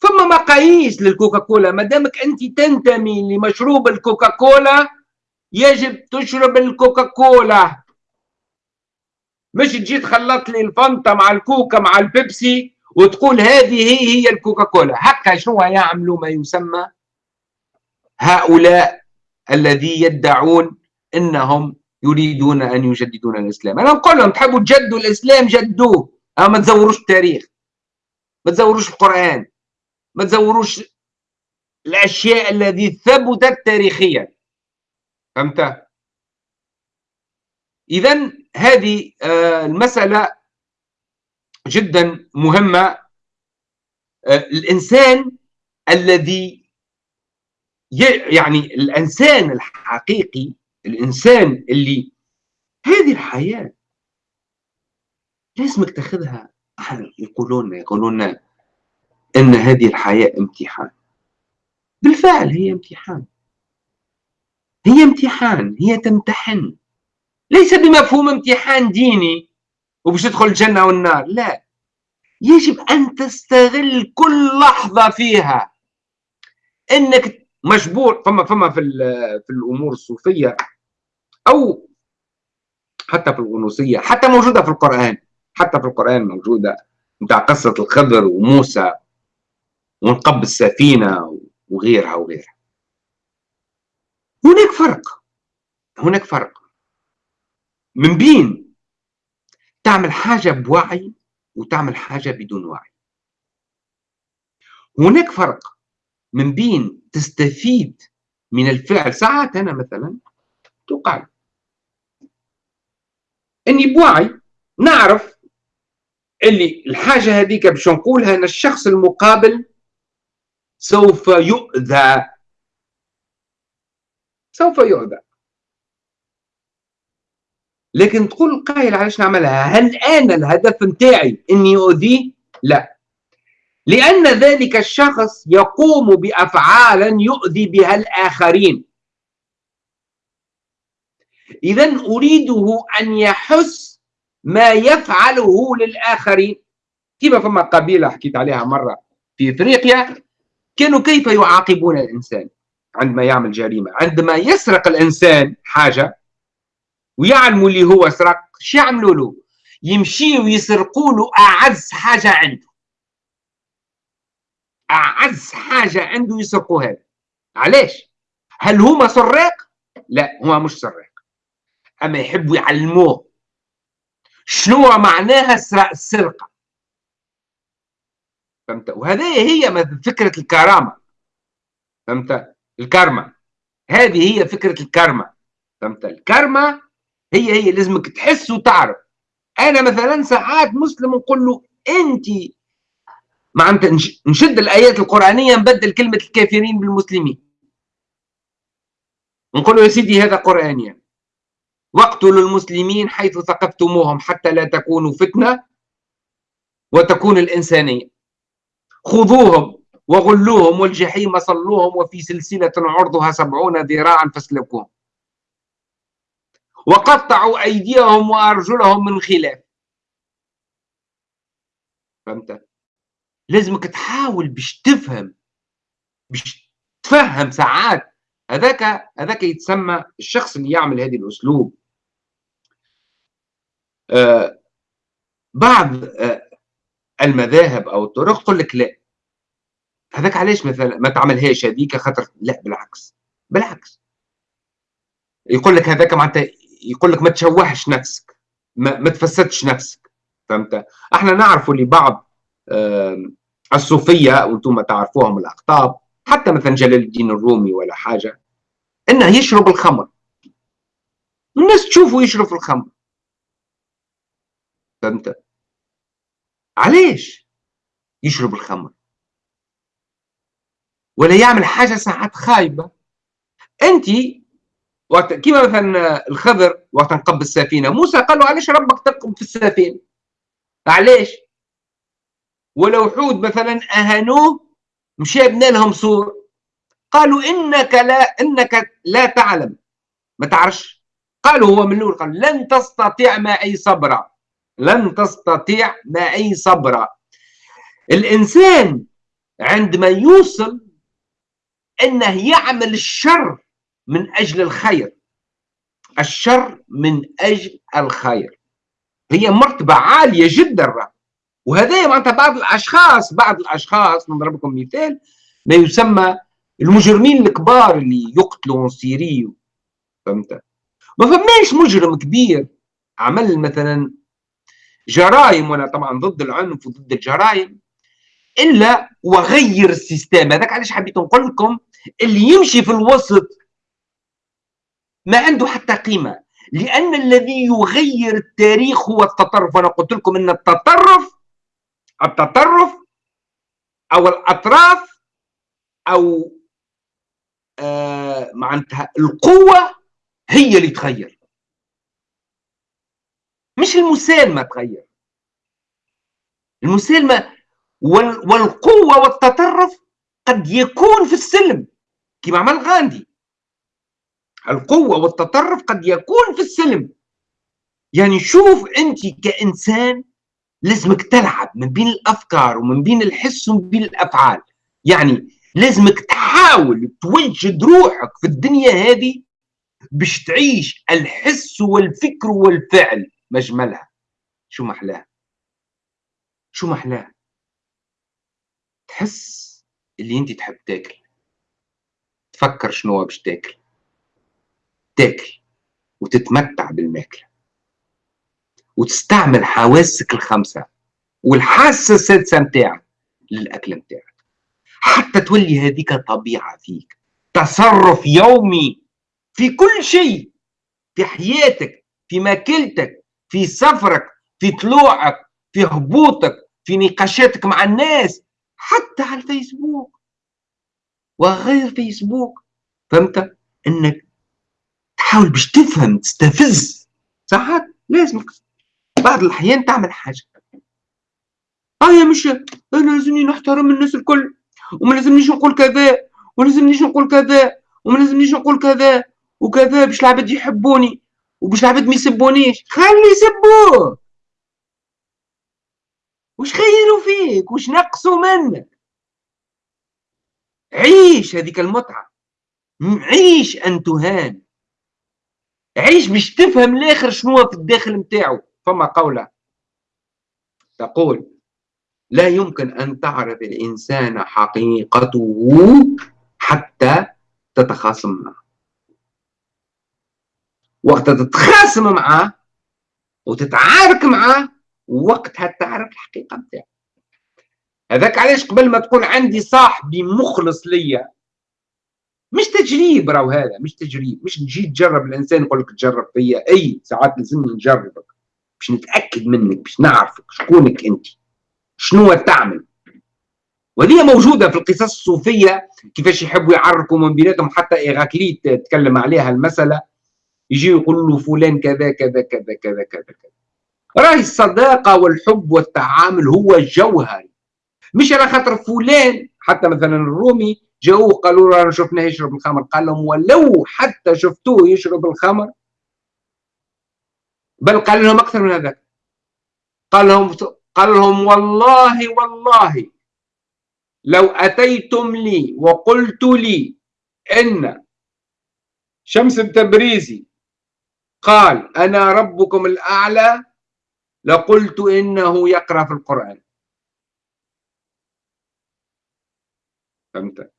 S1: ثم مقاييس للكوكا كولا ما دامك أنت تنتمي لمشروب الكوكا كولا يجب تشرب الكوكا كولا مش تجي تخلط لي الفانتا مع الكوكا مع البيبسي وتقول هذه هي هي الكوكا كولا هكا شنو يعملوا ما يسمى؟ هؤلاء الذي يدعون إنهم يريدون أن يجددون الإسلام. أنا نقول لهم تحبوا تجددوا الإسلام جددوه. أما ما تزوروش التاريخ. ما تزوروش القرآن. ما تزوروش الأشياء التي ثبتت تاريخيا. فهمت؟ اذا هذه آه، المسألة جدا مهمة. آه، الإنسان الذي يعني الإنسان الحقيقي الإنسان اللي هذه الحياة لازمك تاخذها يقولون يقولون إن هذه الحياة امتحان. بالفعل هي امتحان. هي امتحان هي تمتحن. ليس بمفهوم امتحان ديني وباش تدخل الجنة والنار لا. يجب أن تستغل كل لحظة فيها إنك مجبور فما فما في في الأمور الصوفية أو حتى في الغنوصية حتى موجودة في القرآن. حتى في القرآن موجودة بتاع قصة الخضر وموسى ونقب السفينة وغيرها وغيرها. هناك فرق هناك فرق. من بين تعمل حاجة بوعي وتعمل حاجة بدون وعي. هناك فرق من بين تستفيد من الفعل. ساعات أنا مثلا تقال إني بوعي نعرف اللي الحاجة هذيك باش نقولها إن الشخص المقابل سوف يؤذى. سوف يؤذى. لكن تقول القائل علاش نعملها؟ هل أنا الهدف نتاعي إني أؤذيه؟ لا. لأن ذلك الشخص يقوم بافعال يؤذي بها الآخرين. إذا أريده أن يحس ما يفعله للآخرين. كما فما قبيلة حكيت عليها مرة في إفريقيا؟ كانوا كيف يعاقبون الإنسان عندما يعمل جريمة؟ عندما يسرق الإنسان حاجة ويعلموا اللي هو سرق شو يعملوا له؟ يمشيوا يسرقوا له أعز حاجة عنده. أعز حاجة عنده يسرقوها علاش هل هما سراق؟ لا هو مش سراق. أما يحبوا يعلموه. شنو معناها السرقه فهمت؟ وهذه هي فكرة الكرامة. فهمت؟ الكرمة. هذه هي فكرة الكرمة. فهمت؟ الكرمة هي هي لازمك تحس وتعرف. أنا مثلا ساعات مسلم نقول له انت معناتها نشد الآيات القرآنية نبدل كلمة الكافرين بالمسلمين نقول يا سيدي هذا قرآني يعني. واقتلوا المسلمين حيث ثقفتموهم حتى لا تكونوا فتنة وتكون الإنسانية خذوهم وغلوهم والجحيم صلوهم وفي سلسلة عرضها سبعون ذراعا فاسلكوهم وقطعوا أيديهم وأرجلهم من خلاف فهمت؟ لازمك تحاول باش تفهم باش تفهم ساعات. هذاك هذاك يتسمى الشخص اللي يعمل هذه الأسلوب. آه، بعض آه، المذاهب أو الطرق تقول لك لا. هذاك علاش مثلا ما تعملهاش هذيك خاطر لا بالعكس بالعكس. يقول لك هذاك معناتها يقول لك ما تشوهش نفسك ما, ما تفسدش نفسك. فهمت؟ إحنا نعرفوا لبعض آه الصوفية وأنتم تعرفوهم الاقطاب حتى مثلا جلال الدين الرومي ولا حاجة إنه يشرب الخمر. الناس تشوفه يشرب الخمر. فهمت؟ علاش يشرب الخمر؟ ولا يعمل حاجة ساعات خايبة. أنت وقت كيما مثلا الخضر وقت نقب السفينة. موسى قال له علاش ربك ترقب في السفينة؟ علاش ولو حود مثلا أهانوه مشى بنى لهم سور قالوا إنك لا إنك لا تعلم. ما تعرفش؟ قالوا هو من الأول قال لن تستطيع معي صبرا لن تستطيع معي صبرا الإنسان عندما يوصل إنه يعمل الشر من أجل الخير. الشر من أجل الخير. هي مرتبة عالية جدا. وهذا معناتها بعض الأشخاص بعض الأشخاص نضرب لكم مثال ما يسمى المجرمين الكبار اللي يقتلوا سيري فهمت؟ ما فماش مجرم كبير عمل مثلا جرائم وأنا طبعا ضد العنف وضد الجرائم إلا وغير السيستم. هذاك علاش حبيت نقول لكم اللي يمشي في الوسط ما عنده حتى قيمة لأن الذي يغير التاريخ هو التطرف. وأنا قلت لكم إن التطرف التطرف أو الأطراف أو آه معناتها القوة هي اللي تغير. مش المسالمة تغير. المسالمة والقوة والتطرف قد يكون في السلم كما عمل غاندي. القوة والتطرف قد يكون في السلم. يعني شوف أنت كإنسان لازمك تلعب من بين الأفكار ومن بين الحس ومن بين الأفعال. يعني لازمك تحاول توجد روحك في الدنيا هذه باش تعيش الحس والفكر والفعل مجملها. شو محلاها؟ شو محلاها؟ تحس اللي أنت تحب تاكل. تفكر شنو باش تاكل. تاكل وتتمتع بالماكلة. وتستعمل حواسك الخمسة والحاسة السادسة نتاعك للأكل نتاعك. حتى تولي هذيك طبيعة فيك. تصرف يومي في كل شيء. في حياتك في ماكلتك في سفرك في طلوعك في هبوطك في نقاشاتك مع الناس. حتى على الفيسبوك. وغير فيسبوك. فهمت؟ إنك تحاول باش تفهم تستفز. ساعات لازمك. بعض الأحيان تعمل حاجة. آه مش أنا لازمني نحترم الناس الكل. وما لازمنيش نقول كذا. وما لازمنيش نقول كذا. وما لازمنيش نقول كذا. وكذا باش العباد يحبوني. وباش العباد ما يسبونيش. خلي يسبوه وش خيروا فيك؟ وش نقصوا منك؟ عيش هذيك المتعة. عيش أن تهان. عيش باش تفهم الآخر شنو في الداخل متاعو فما قولة تقول لا يمكن أن تعرف الإنسان حقيقته حتى تتخاصم معه وقت تتخاصم معه وتتعارك معه وقتها تعرف الحقيقة نتاعو هذاك علاش قبل ما تقول عندي صاحبي مخلص ليا مش تجريب راهو هذا مش تجريب مش تجي تجرب الإنسان يقول لك تجرب فيا أي ساعات لازمني نجربك. باش نتأكد منك باش نعرفك شكونك أنت شنو تعمل. وهذه موجودة في القصص الصوفية كيفاش يحبوا يعرفوا من بيناتهم حتى إغاكليت تكلم عليها المسألة يجي يقول له فلان كذا كذا كذا كذا كذا كذا. راهي الصداقة والحب والتعامل هو الجوهري مش على خاطر فلان حتى مثلا الرومي جاوه قالوا له شفناه يشرب الخمر. قال لهم ولو حتى شفتوه يشرب الخمر بل قال لهم أكثر من هذا قال لهم قال لهم والله والله لو أتيتم لي وقلت لي إن شمس التبريزي قال أنا ربكم الأعلى لقلت إنه يقرأ في القرآن. فهمت؟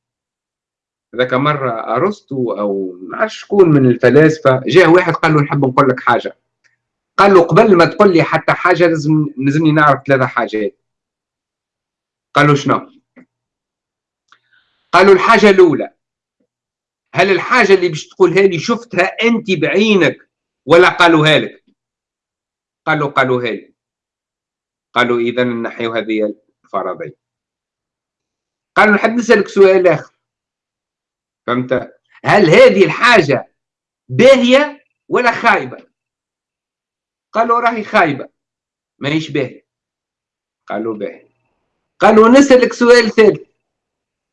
S1: ذاك مرة أرسطو أو ما شكون من الفلاسفة جاء واحد قال له نحب نقول لك حاجة. قال له قبل ما تقول لي حتى حاجة لازم لازمني نعرف ثلاثة حاجات. قال له شنو؟ قالوا الحاجة الأولى هل الحاجة اللي باش تقولها لي شفتها أنت بعينك ولا قالوها لك؟ قالوا قالوا هاي قالوا إذا نحيو هذه الفرضين قالوا نحب نسألك سؤال آخر؟ فهمت؟ هل هذه الحاجة باهية ولا قالوا راهي خايبة ماهيش باهية. قالوا باهية. قالوا نسألك سؤال ثالث.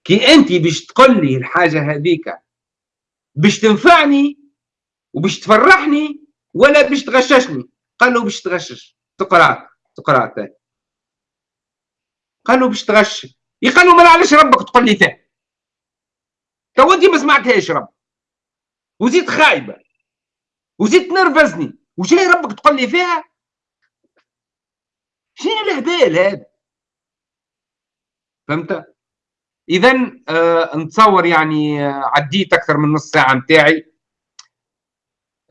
S1: كي أنت باش تقول لي الحاجة هذيك باش تنفعني وباش تفرحني ولا باش تغششني؟ قالوا باش تغشش. تقرأ تقرأ ثاني قالوا باش تغش. قالوا ما علاش ربك تقول لي ثاني؟ تو أنت ما سمعتهاش رب وزيد خايبة. وزيد تنرفزني. وجاي ربك تقول لي فيها؟ شنو الهبال هذا فهمت؟ اذا آه نتصور يعني آه عديت أكثر من نص ساعة نتاعي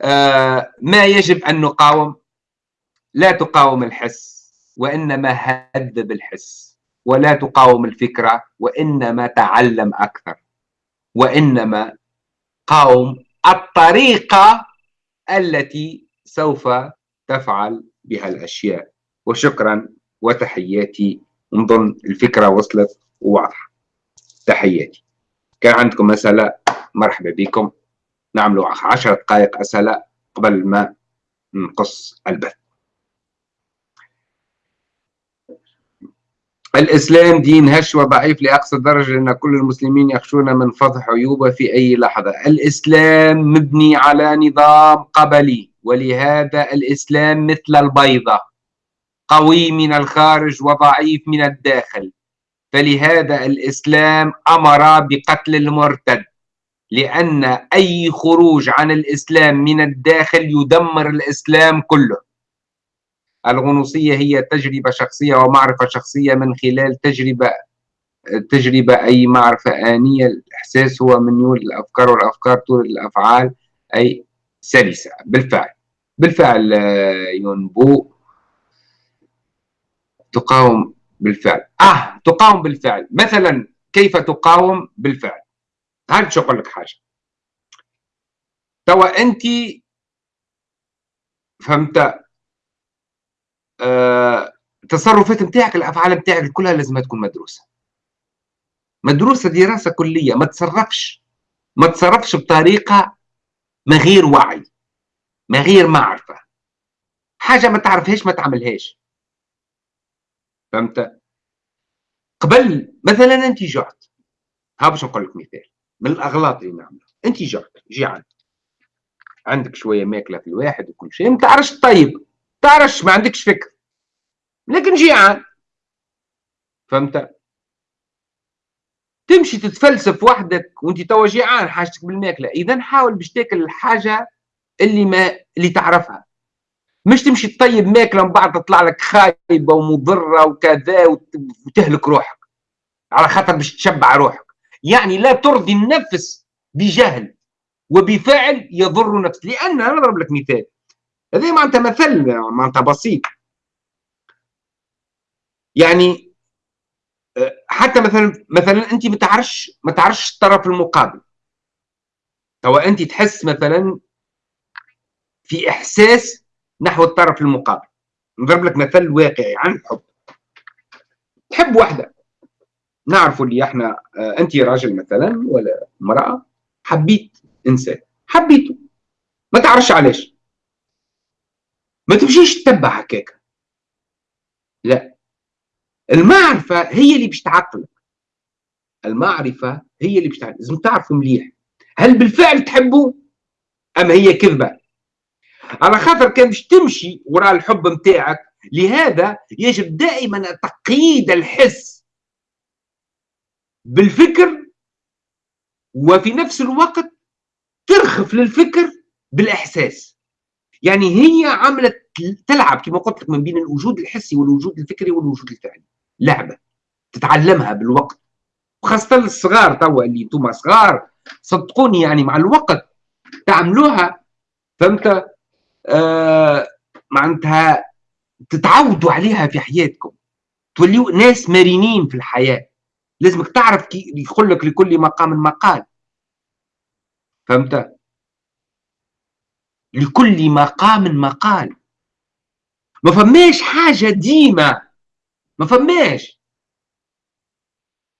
S1: آه ما يجب أن نقاوم. لا تقاوم الحس وإنما هذب الحس ولا تقاوم الفكرة وإنما تعلم أكثر وإنما قاوم الطريقة التي سوف تفعل بها الاشياء وشكرا وتحياتي نظن الفكرة وصلت وواضحة. تحياتي. كان عندكم مسألة مرحبا بكم. نعملوا عشر دقائق أسئلة قبل ما نقص البث. الإسلام دين هش وضعيف لأقصى درجة لأن كل المسلمين يخشون من فضح عيوبه في أي لحظة. الإسلام مبني على نظام قبلي. ولهذا الإسلام مثل البيضة قوي من الخارج وضعيف من الداخل. فلهذا الإسلام أمر بقتل المرتد لأن أي خروج عن الإسلام من الداخل يدمر الإسلام كله. الغنوصية هي تجربة شخصية ومعرفة شخصية من خلال تجربة تجربة أي معرفة آنية. الإحساس هو من يولد الأفكار والأفكار تولد الأفعال أي سلسة. بالفعل. بالفعل ينبو تقاوم بالفعل. آه تقاوم بالفعل. مثلا كيف تقاوم بالفعل؟ هل شو أقول لك حاجة؟ توا أنت فهمت؟ آه التصرفات نتاعك الأفعال نتاعك كلها لازم تكون مدروسة. مدروسة دراسة كلية. ما تصرفش. ما تصرفش بطريقة ما غير وعي ما غير معرفة. حاجة ما تعرفهاش ما تعملهاش. فهمت؟ قبل مثلا أنت جعت. ها باش نقول لك مثال. من الأغلاط اللي نعملها. أنت جعت جيعان عندك شوية ماكلة في الواحد وكل شيء. ما تعرفش طيب. تعرفش ما عندكش فكر. لكن جيعان. فهمت؟ تمشي تتفلسف وحدك وانت توا جيعان حاجتك بالماكلة. إذا حاول باش تاكل الحاجة اللي ما اللي تعرفها. مش تمشي تطيب ماكلة من بعد تطلع لك خايبة ومضرة وكذا وتهلك روحك. على خاطر باش تشبع روحك. يعني لا ترضي النفس بجهل وبفعل يضر نفسك. لأن أنا نضرب لك مثال. هذا معناتها مثل معناتها بسيط. يعني حتى مثلا مثلا انت ما تعرفش ما تعرفش الطرف المقابل. توا انت تحس مثلا في إحساس نحو الطرف المقابل. نضرب لك مثل واقعي عن الحب تحب واحدة نعرف اللي إحنا أه انت راجل مثلا ولا امرأة حبيت إنسان. حبيته. ما تعرفش علاش. ما تمشيش تتبع هكاك. لا. المعرفة هي اللي باش تعقلك. المعرفة هي اللي باش تعقلك. لازم تعرفوا مليح. هل بالفعل تحبوا؟ أم هي كذبة؟ على خاطر كان باش تمشي وراء الحب نتاعك لهذا يجب دائما تقييد الحس بالفكر وفي نفس الوقت ترخف للفكر بالإحساس. يعني هي عملت تلعب كما قلت لك من بين الوجود الحسي والوجود الفكري والوجود الفعلي. لعبة تتعلمها بالوقت. وخاصة الصغار توا اللي أنتم صغار صدقوني يعني مع الوقت تعملوها فهمت؟ آه معناتها تتعودوا عليها في حياتكم. توليوا ناس مرنين في الحياة. لازمك تعرف كي يقول لك لكل مقام مقال. فهمت؟ لكل مقام مقال. ما فماش حاجة ديما ما فماش.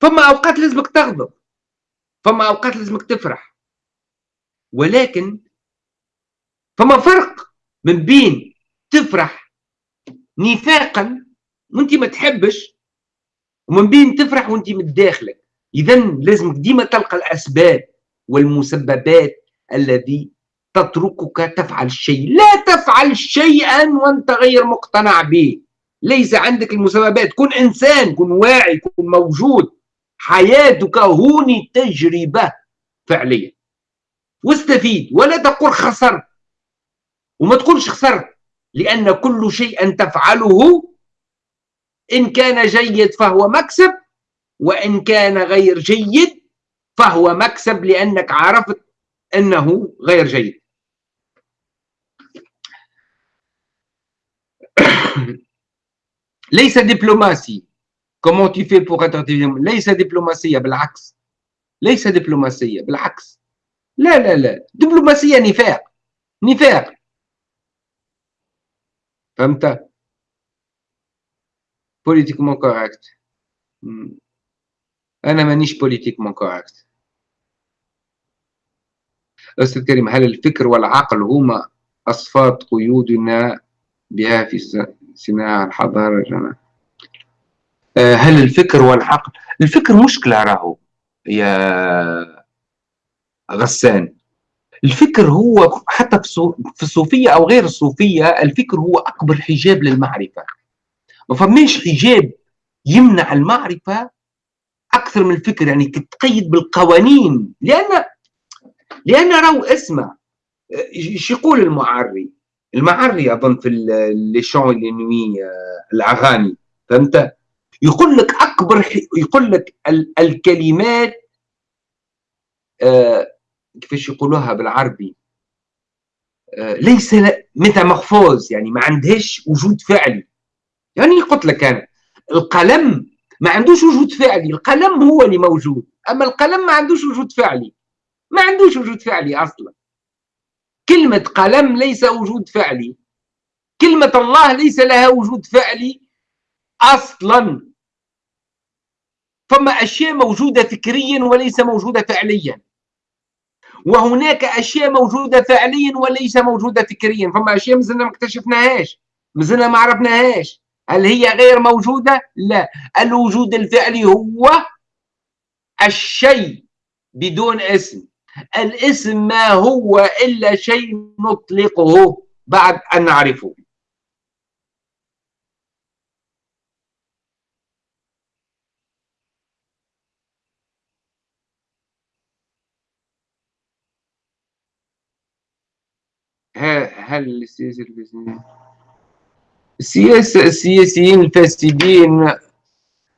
S1: فما أوقات لازمك تغضب. فما أوقات لازمك تفرح. ولكن فما فرق من بين تفرح نفاقا وأنت ما تحبش ومن بين تفرح وأنت متداخلك اذا لازمك ديما تلقى الأسباب والمسببات الذي تتركك تفعل الشيء لا تفعل شيئا وأنت غير مقتنع به. ليس عندك المسببات كن إنسان كن واعي كن موجود. حياتك هوني تجربة فعليه واستفيد ولا تقول خسرت وما تقولش خسرت لأن كل شيء تفعله إن كان جيد فهو مكسب وإن كان غير جيد فهو مكسب لأنك عرفت أنه غير جيد. ليس دبلوماسي. comment tu fais pour être ليس دبلوماسية بالعكس. ليس دبلوماسية بالعكس. لا لا لا. دبلوماسية نفاق. نفاق. فهمت؟ politiquement correct أنا مانيش politiquement correct أستاذ كريم هل الفكر والعقل هما أصفاد قيودنا بها في صناعة الحضارة جماعة. آه، هل الفكر والعقل الفكر مشكلة راهو يا غسان. الفكر هو حتى في الصوفية أو غير الصوفية الفكر هو أكبر حجاب للمعرفة. ما فماش حجاب يمنع المعرفة أكثر من الفكر يعني تتقيد بالقوانين. لأن لأن راهو اسمع إيش يقول المعري؟ المعري أظن في لي شون لي نوي الأغاني فهمت؟ يقول لك أكبر يقول لك الكلمات آه كيفاش يقولوها بالعربي؟ آه ليس ميتامورفوز يعني ما عندهاش وجود فعلي. يعني قلت لك أنا القلم ما عندوش وجود فعلي القلم هو اللي موجود. أما القلم ما عندوش وجود فعلي. ما عندوش وجود فعلي أصلا. كلمة قلم ليس وجود فعلي. كلمة الله ليس لها وجود فعلي أصلا. فما أشياء موجودة فكريا وليس موجودة فعليا. وهناك أشياء موجودة فعليا وليس موجودة فكريا. فما أشياء مازلنا ما اكتشفناهاش مازلنا ما عرفناهاش. هل هي غير موجودة؟ لا. الوجود الفعلي هو الشيء بدون اسم. الاسم ما هو إلا شيء نطلقه بعد أن نعرفه. هل السياسة السياسيين الفاسدين.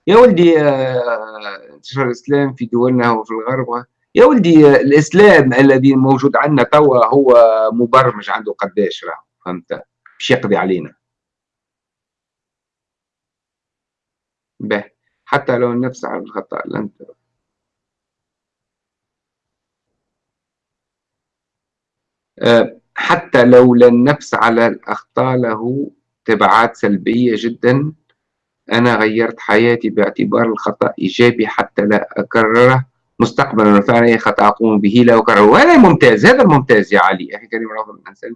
S1: يا ولدي آه، انتشار الإسلام في دولنا وفي الغرب يا ولدي الإسلام الذي موجود عندنا توا هو مبرمج عنده قداش راه فهمت؟ باش يقضي علينا. به حتى لو النفس على الخطأ لن أه حتى لو النفس على الأخطاء له تبعات سلبية جدا. أنا غيرت حياتي باعتبار الخطأ إيجابي حتى لا أكرره. مستقبلا وفعلا اي خطا أقوم به لا اكرره وهذا ممتاز هذا الممتاز يا علي. أخي كريم رفض الانسان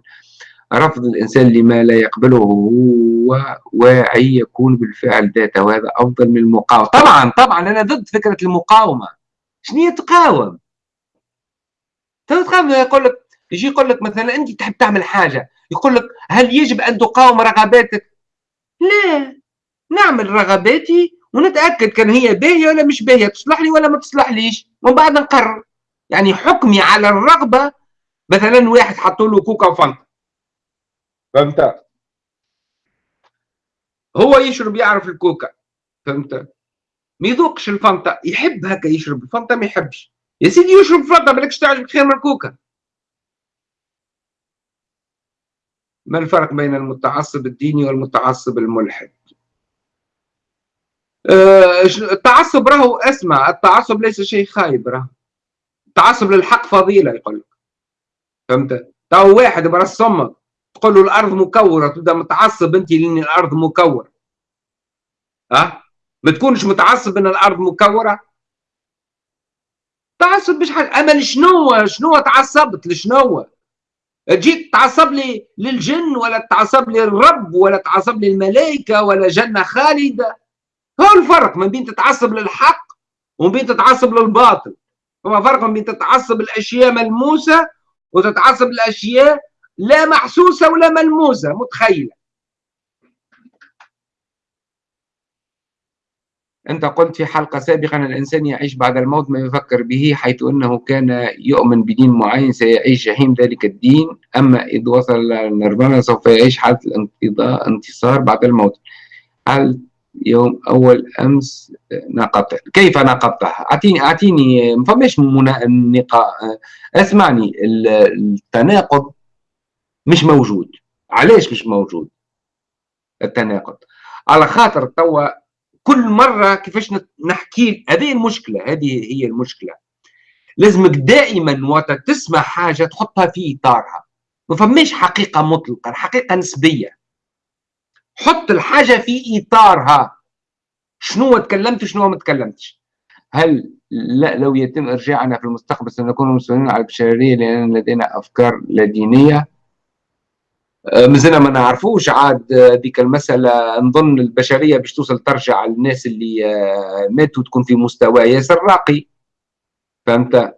S1: رفض الإنسان لما لا يقبله هو واعي يكون بالفعل ذاته وهذا أفضل من المقاومة. طبعا طبعا أنا ضد فكرة المقاومة. شنو تقاوم تقاوم يقول لك يجي يقول لك مثلا أنت تحب تعمل حاجة يقول لك هل يجب أن تقاوم رغباتك؟ لا نعمل رغباتي ونتأكد كان هي باهيه ولا مش باهيه تصلح لي ولا ما تصلحليش. ومن بعد نقرر. يعني حكمي على الرغبة مثلا واحد حطوا له كوكا وفانتا. فهمت؟ هو يشرب يعرف الكوكا. فهمت؟ ما يذوقش الفانتا. يحب هكا يشرب الفانتا ما يحبش. يا سيدي يشرب فانتا بالكش تعجبك خير من الكوكا. ما الفرق بين المتعصب الديني والمتعصب الملحد؟ التعصب راهو أسمع التعصب ليس شيء خايب راهو. التعصب للحق فضيلة يقول لك. فهمت؟ تو واحد برسمك تقول له الأرض مكورة تبدا متعصب أنت لأن الأرض مكورة. ها؟ ما تكونش متعصب إن الأرض مكورة؟ تعصب مش حاجة. أما شنو شنو تعصبت؟ لشنو؟ جيت تعصب لي للجن ولا تعصب لي الرب ولا تعصب لي الملائكه ولا جنة خالدة؟ هو الفرق ما بين تتعصب للحق وما بين تتعصب للباطل. هو فرق بين تتعصب الأشياء ملموسة وتتعصب الأشياء لا محسوسة ولا ملموسة متخيلة. أنت قلت في حلقة سابقة أن الإنسان يعيش بعد الموت ما يفكر به حيث أنه كان يؤمن بدين معين سيعيش جحيم ذلك الدين أما إذ وصل للنيرفانا سوف يعيش حالة الانقضاء انتصار بعد الموت. هل يوم أول أمس ناقضت كيف ناقضتها؟ أعطيني أعطيني ما فماش اسمعني التناقض مش موجود. علاش مش موجود؟ التناقض. على خاطر توا كل مرة كيفاش نحكي هذه المشكلة هذه هي المشكلة. لازمك دائما وقت تسمع حاجة تحطها في إطارها. ما فماش حقيقة مطلقه الحقيقة نسبية. حط الحاجة في إطارها. شنو تكلمت وشنو ما تكلمتش. هل لا لو يتم إرجاعنا في المستقبل سنكون مسؤولين على البشرية لأن لدينا أفكار لا دينية؟ آه، مازلنا ما نعرفوش. عاد ديك المسألة نظن البشرية باش توصل ترجع للناس اللي آه، ماتوا تكون في مستوى ياسر راقي. فهمت؟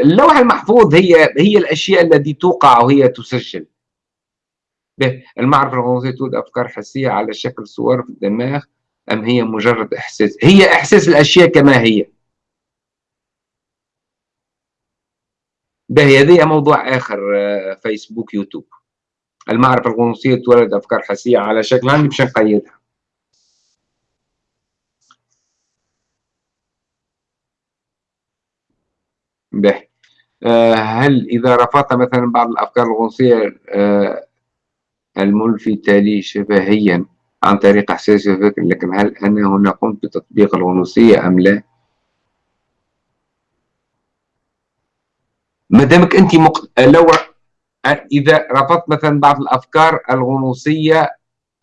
S1: اللوح المحفوظ هي هي الأشياء التي توقع وهي تسجل. به المعرفة الغنوصية تولد أفكار حسية على شكل صور في الدماغ أم هي مجرد إحساس؟ هي إحساس الأشياء كما هي. باهي هذه موضوع آه، فيسبوك يوتيوب. المعرفة الغنوصية تولد أفكار حسية على شكل عندي باش نقيدها باهي آه، هل إذا رفضت مثلا بعض الأفكار الغنوصية آه، الملفتة لي شفهيا عن طريق إحساسي وفكر لكن هل أنا هنا قمت بتطبيق الغنوصية أم لا؟ ما دامك أنت مق... لو إذا رفضت مثلا بعض الأفكار الغنوصيه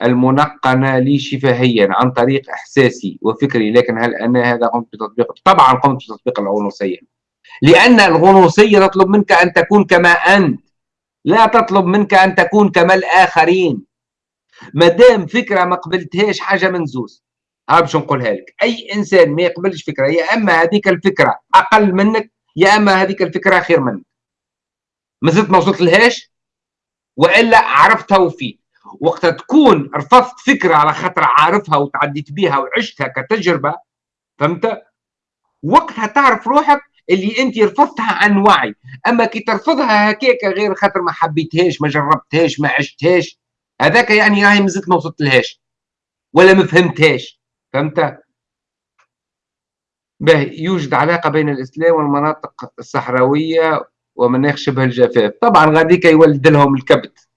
S1: المنقنة لي شفهيا عن طريق إحساسي وفكري لكن هل أنا هذا قمت بتطبيق طبعا قمت بتطبيق الغنوصيه لأن الغنوصيه تطلب منك أن تكون كما أنت. لا تطلب منك أن تكون كما الآخرين. ما دام فكرة ما قبلتهاش حاجة من زوز. ها باش نقولها لك. أي إنسان ما يقبلش فكرة يا أما هذيك الفكرة أقل منك يا أما هذيك الفكرة خير منك. ما زلت ما وصلت لهاش وإلا عرفتها وفي وقت تكون رفضت فكرة على خاطر عارفها وتعديت بيها وعشتها كتجربة فهمت؟ وقتها تعرف روحك اللي انت رفضتها عن وعي. أما كي ترفضها هكاك غير خاطر ما حبيتهاش ما جربتهاش ما عشتهاش هذاك يعني راهي مازلت ما وصلت لهاش ولا ما فهمتهاش. فهمت؟ باهي يوجد علاقة بين الإسلام والمناطق الصحراوية ومناخ شبه الجفاف. طبعا غاديك يولد لهم الكبت.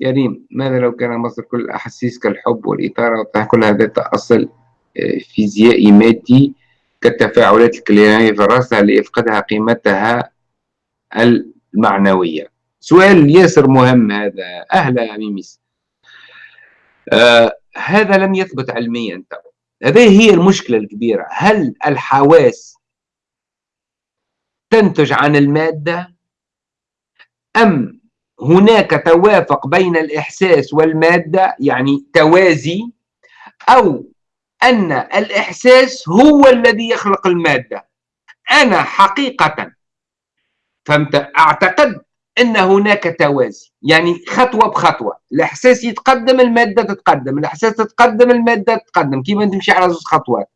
S1: يا ريم ماذا لو كان مصر كل الأحاسيس كالحب والإثارة كل هذا أصل آه، فيزيائي مادي كالتفاعلات الكلينية في رأسها لإفقدها قيمتها المعنوية. سؤال ياسر مهم هذا. أهلا ميميس. آه هذا لم يثبت علميا هذه هي المشكلة الكبيرة. هل الحواس تنتج عن المادة؟ أم هناك توافق بين الإحساس والمادة يعني توازي أو أن الإحساس هو الذي يخلق المادة. أنا حقيقة. فهمت؟ أعتقد أن هناك توازي. يعني خطوة بخطوة. الإحساس يتقدم المادة تتقدم. الإحساس تتقدم المادة تتقدم. كيما تمشي على زوج خطوات.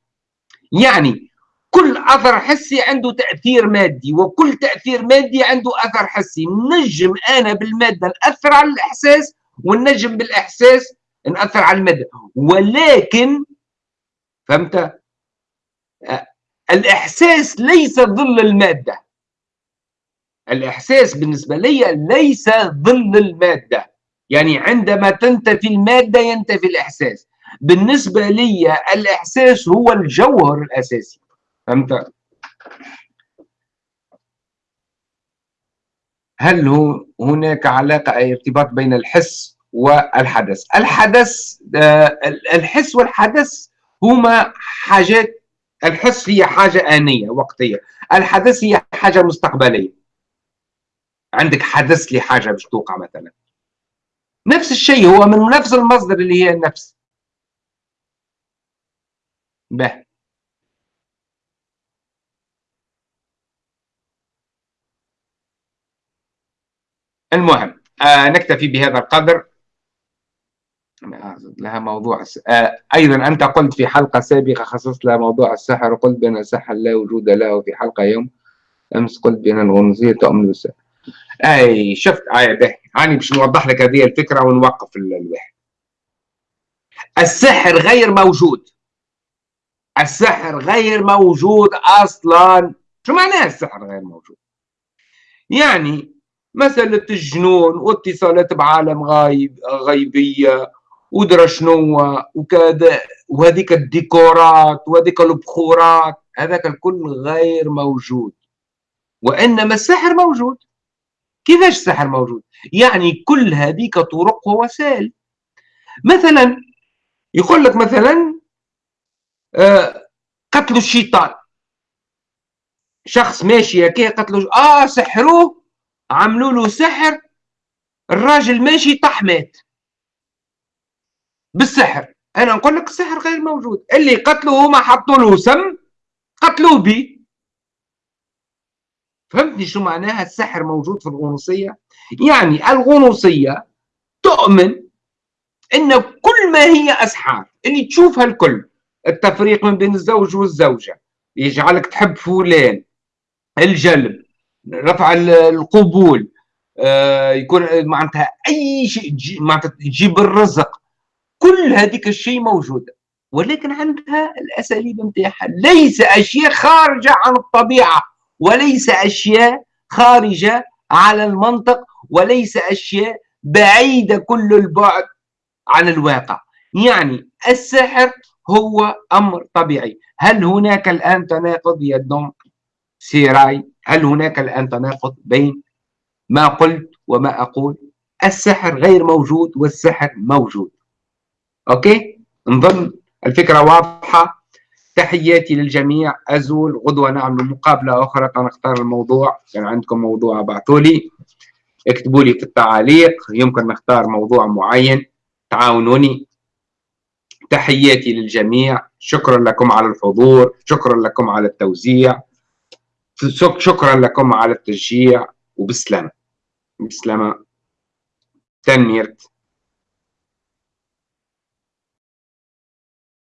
S1: يعني كل أثر حسي عنده تأثير مادي وكل تأثير مادي عنده أثر حسي. نجم أنا بالمادة نأثر على الإحساس ونجم بالإحساس نأثر على المادة. ولكن فهمت؟ الإحساس ليس ظل المادة. الإحساس بالنسبة لي ليس ظل المادة. يعني عندما تنتفي المادة ينتفي الإحساس. بالنسبة لي الإحساس هو الجوهر الأساسي. فهمت؟ هل هو هناك علاقة أي ارتباط بين الحس والحدث؟ الحدث آه، الحس والحدث هما حاجات الحس هي حاجة آنية وقتية. الحدث هي حاجة مستقبلية. عندك حدث لحاجة باش توقع مثلا. نفس الشيء هو من نفس المصدر اللي هي النفس. به. المهم آه نكتفي بهذا القدر. لها موضوع آه أيضا أنت قلت في حلقة سابقة خصصت لها موضوع السحر وقلت بأن السحر لا وجود له في حلقة يوم. أمس قلت بأن الغنوصيه تؤمن بالسحر. أي شفت اي به هاني باش نوضح لك هذه الفكرة ونوقف الواحد السحر غير موجود. السحر غير موجود أصلا. شو معناه السحر غير موجود؟ يعني مسألة الجنون واتصالات بعالم غايب غيبية ودرا شنو وكذا وهذيك الديكورات وهذيك البخورات هذاك الكل غير موجود. وإنما السحر موجود. كيفاش السحر موجود؟ يعني كل هذيك طرق ووسائل. مثلا يقول لك مثلا آه قتلوا الشيطان. شخص ماشي هكا قتلوا آه سحروه عملوا له سحر الراجل ماشي طح مات. بالسحر. أنا نقول لك السحر غير موجود. اللي قتلوه هما حطوا له سم قتلوه به فهمتني شو معناها السحر موجود في الغنوصية؟ يعني الغنوصية تؤمن إن كل ما هي أسحار اللي تشوفها الكل التفريق من بين الزوج والزوجة يجعلك تحب فلان الجلب رفع القبول آه، يكون معناتها أي شيء معناتها تجيب الرزق. كل هذيك الشيء موجودة. ولكن عندها الأساليب نتاعها ليس أشياء خارجة عن الطبيعة وليس أشياء خارجة على المنطق وليس أشياء بعيدة كل البعد عن الواقع. يعني السحر هو أمر طبيعي. هل هناك الآن تناقض؟ يا دون سيراي هل هناك الآن تناقض بين ما قلت وما أقول؟ السحر غير موجود والسحر موجود. أوكي؟ نظن الفكرة واضحة. تحياتي للجميع. أزول غدوة نعمل مقابلة أخرى. نختار الموضوع. كان عندكم موضوع ابعثوا لي. اكتبوا لي في التعاليق يمكن نختار موضوع معين. تعاونوني. تحياتي للجميع. شكرا لكم على الحضور. شكرا لكم على التوزيع. شكرا لكم على التشجيع. وبسلامة. بسلامة. تنميرت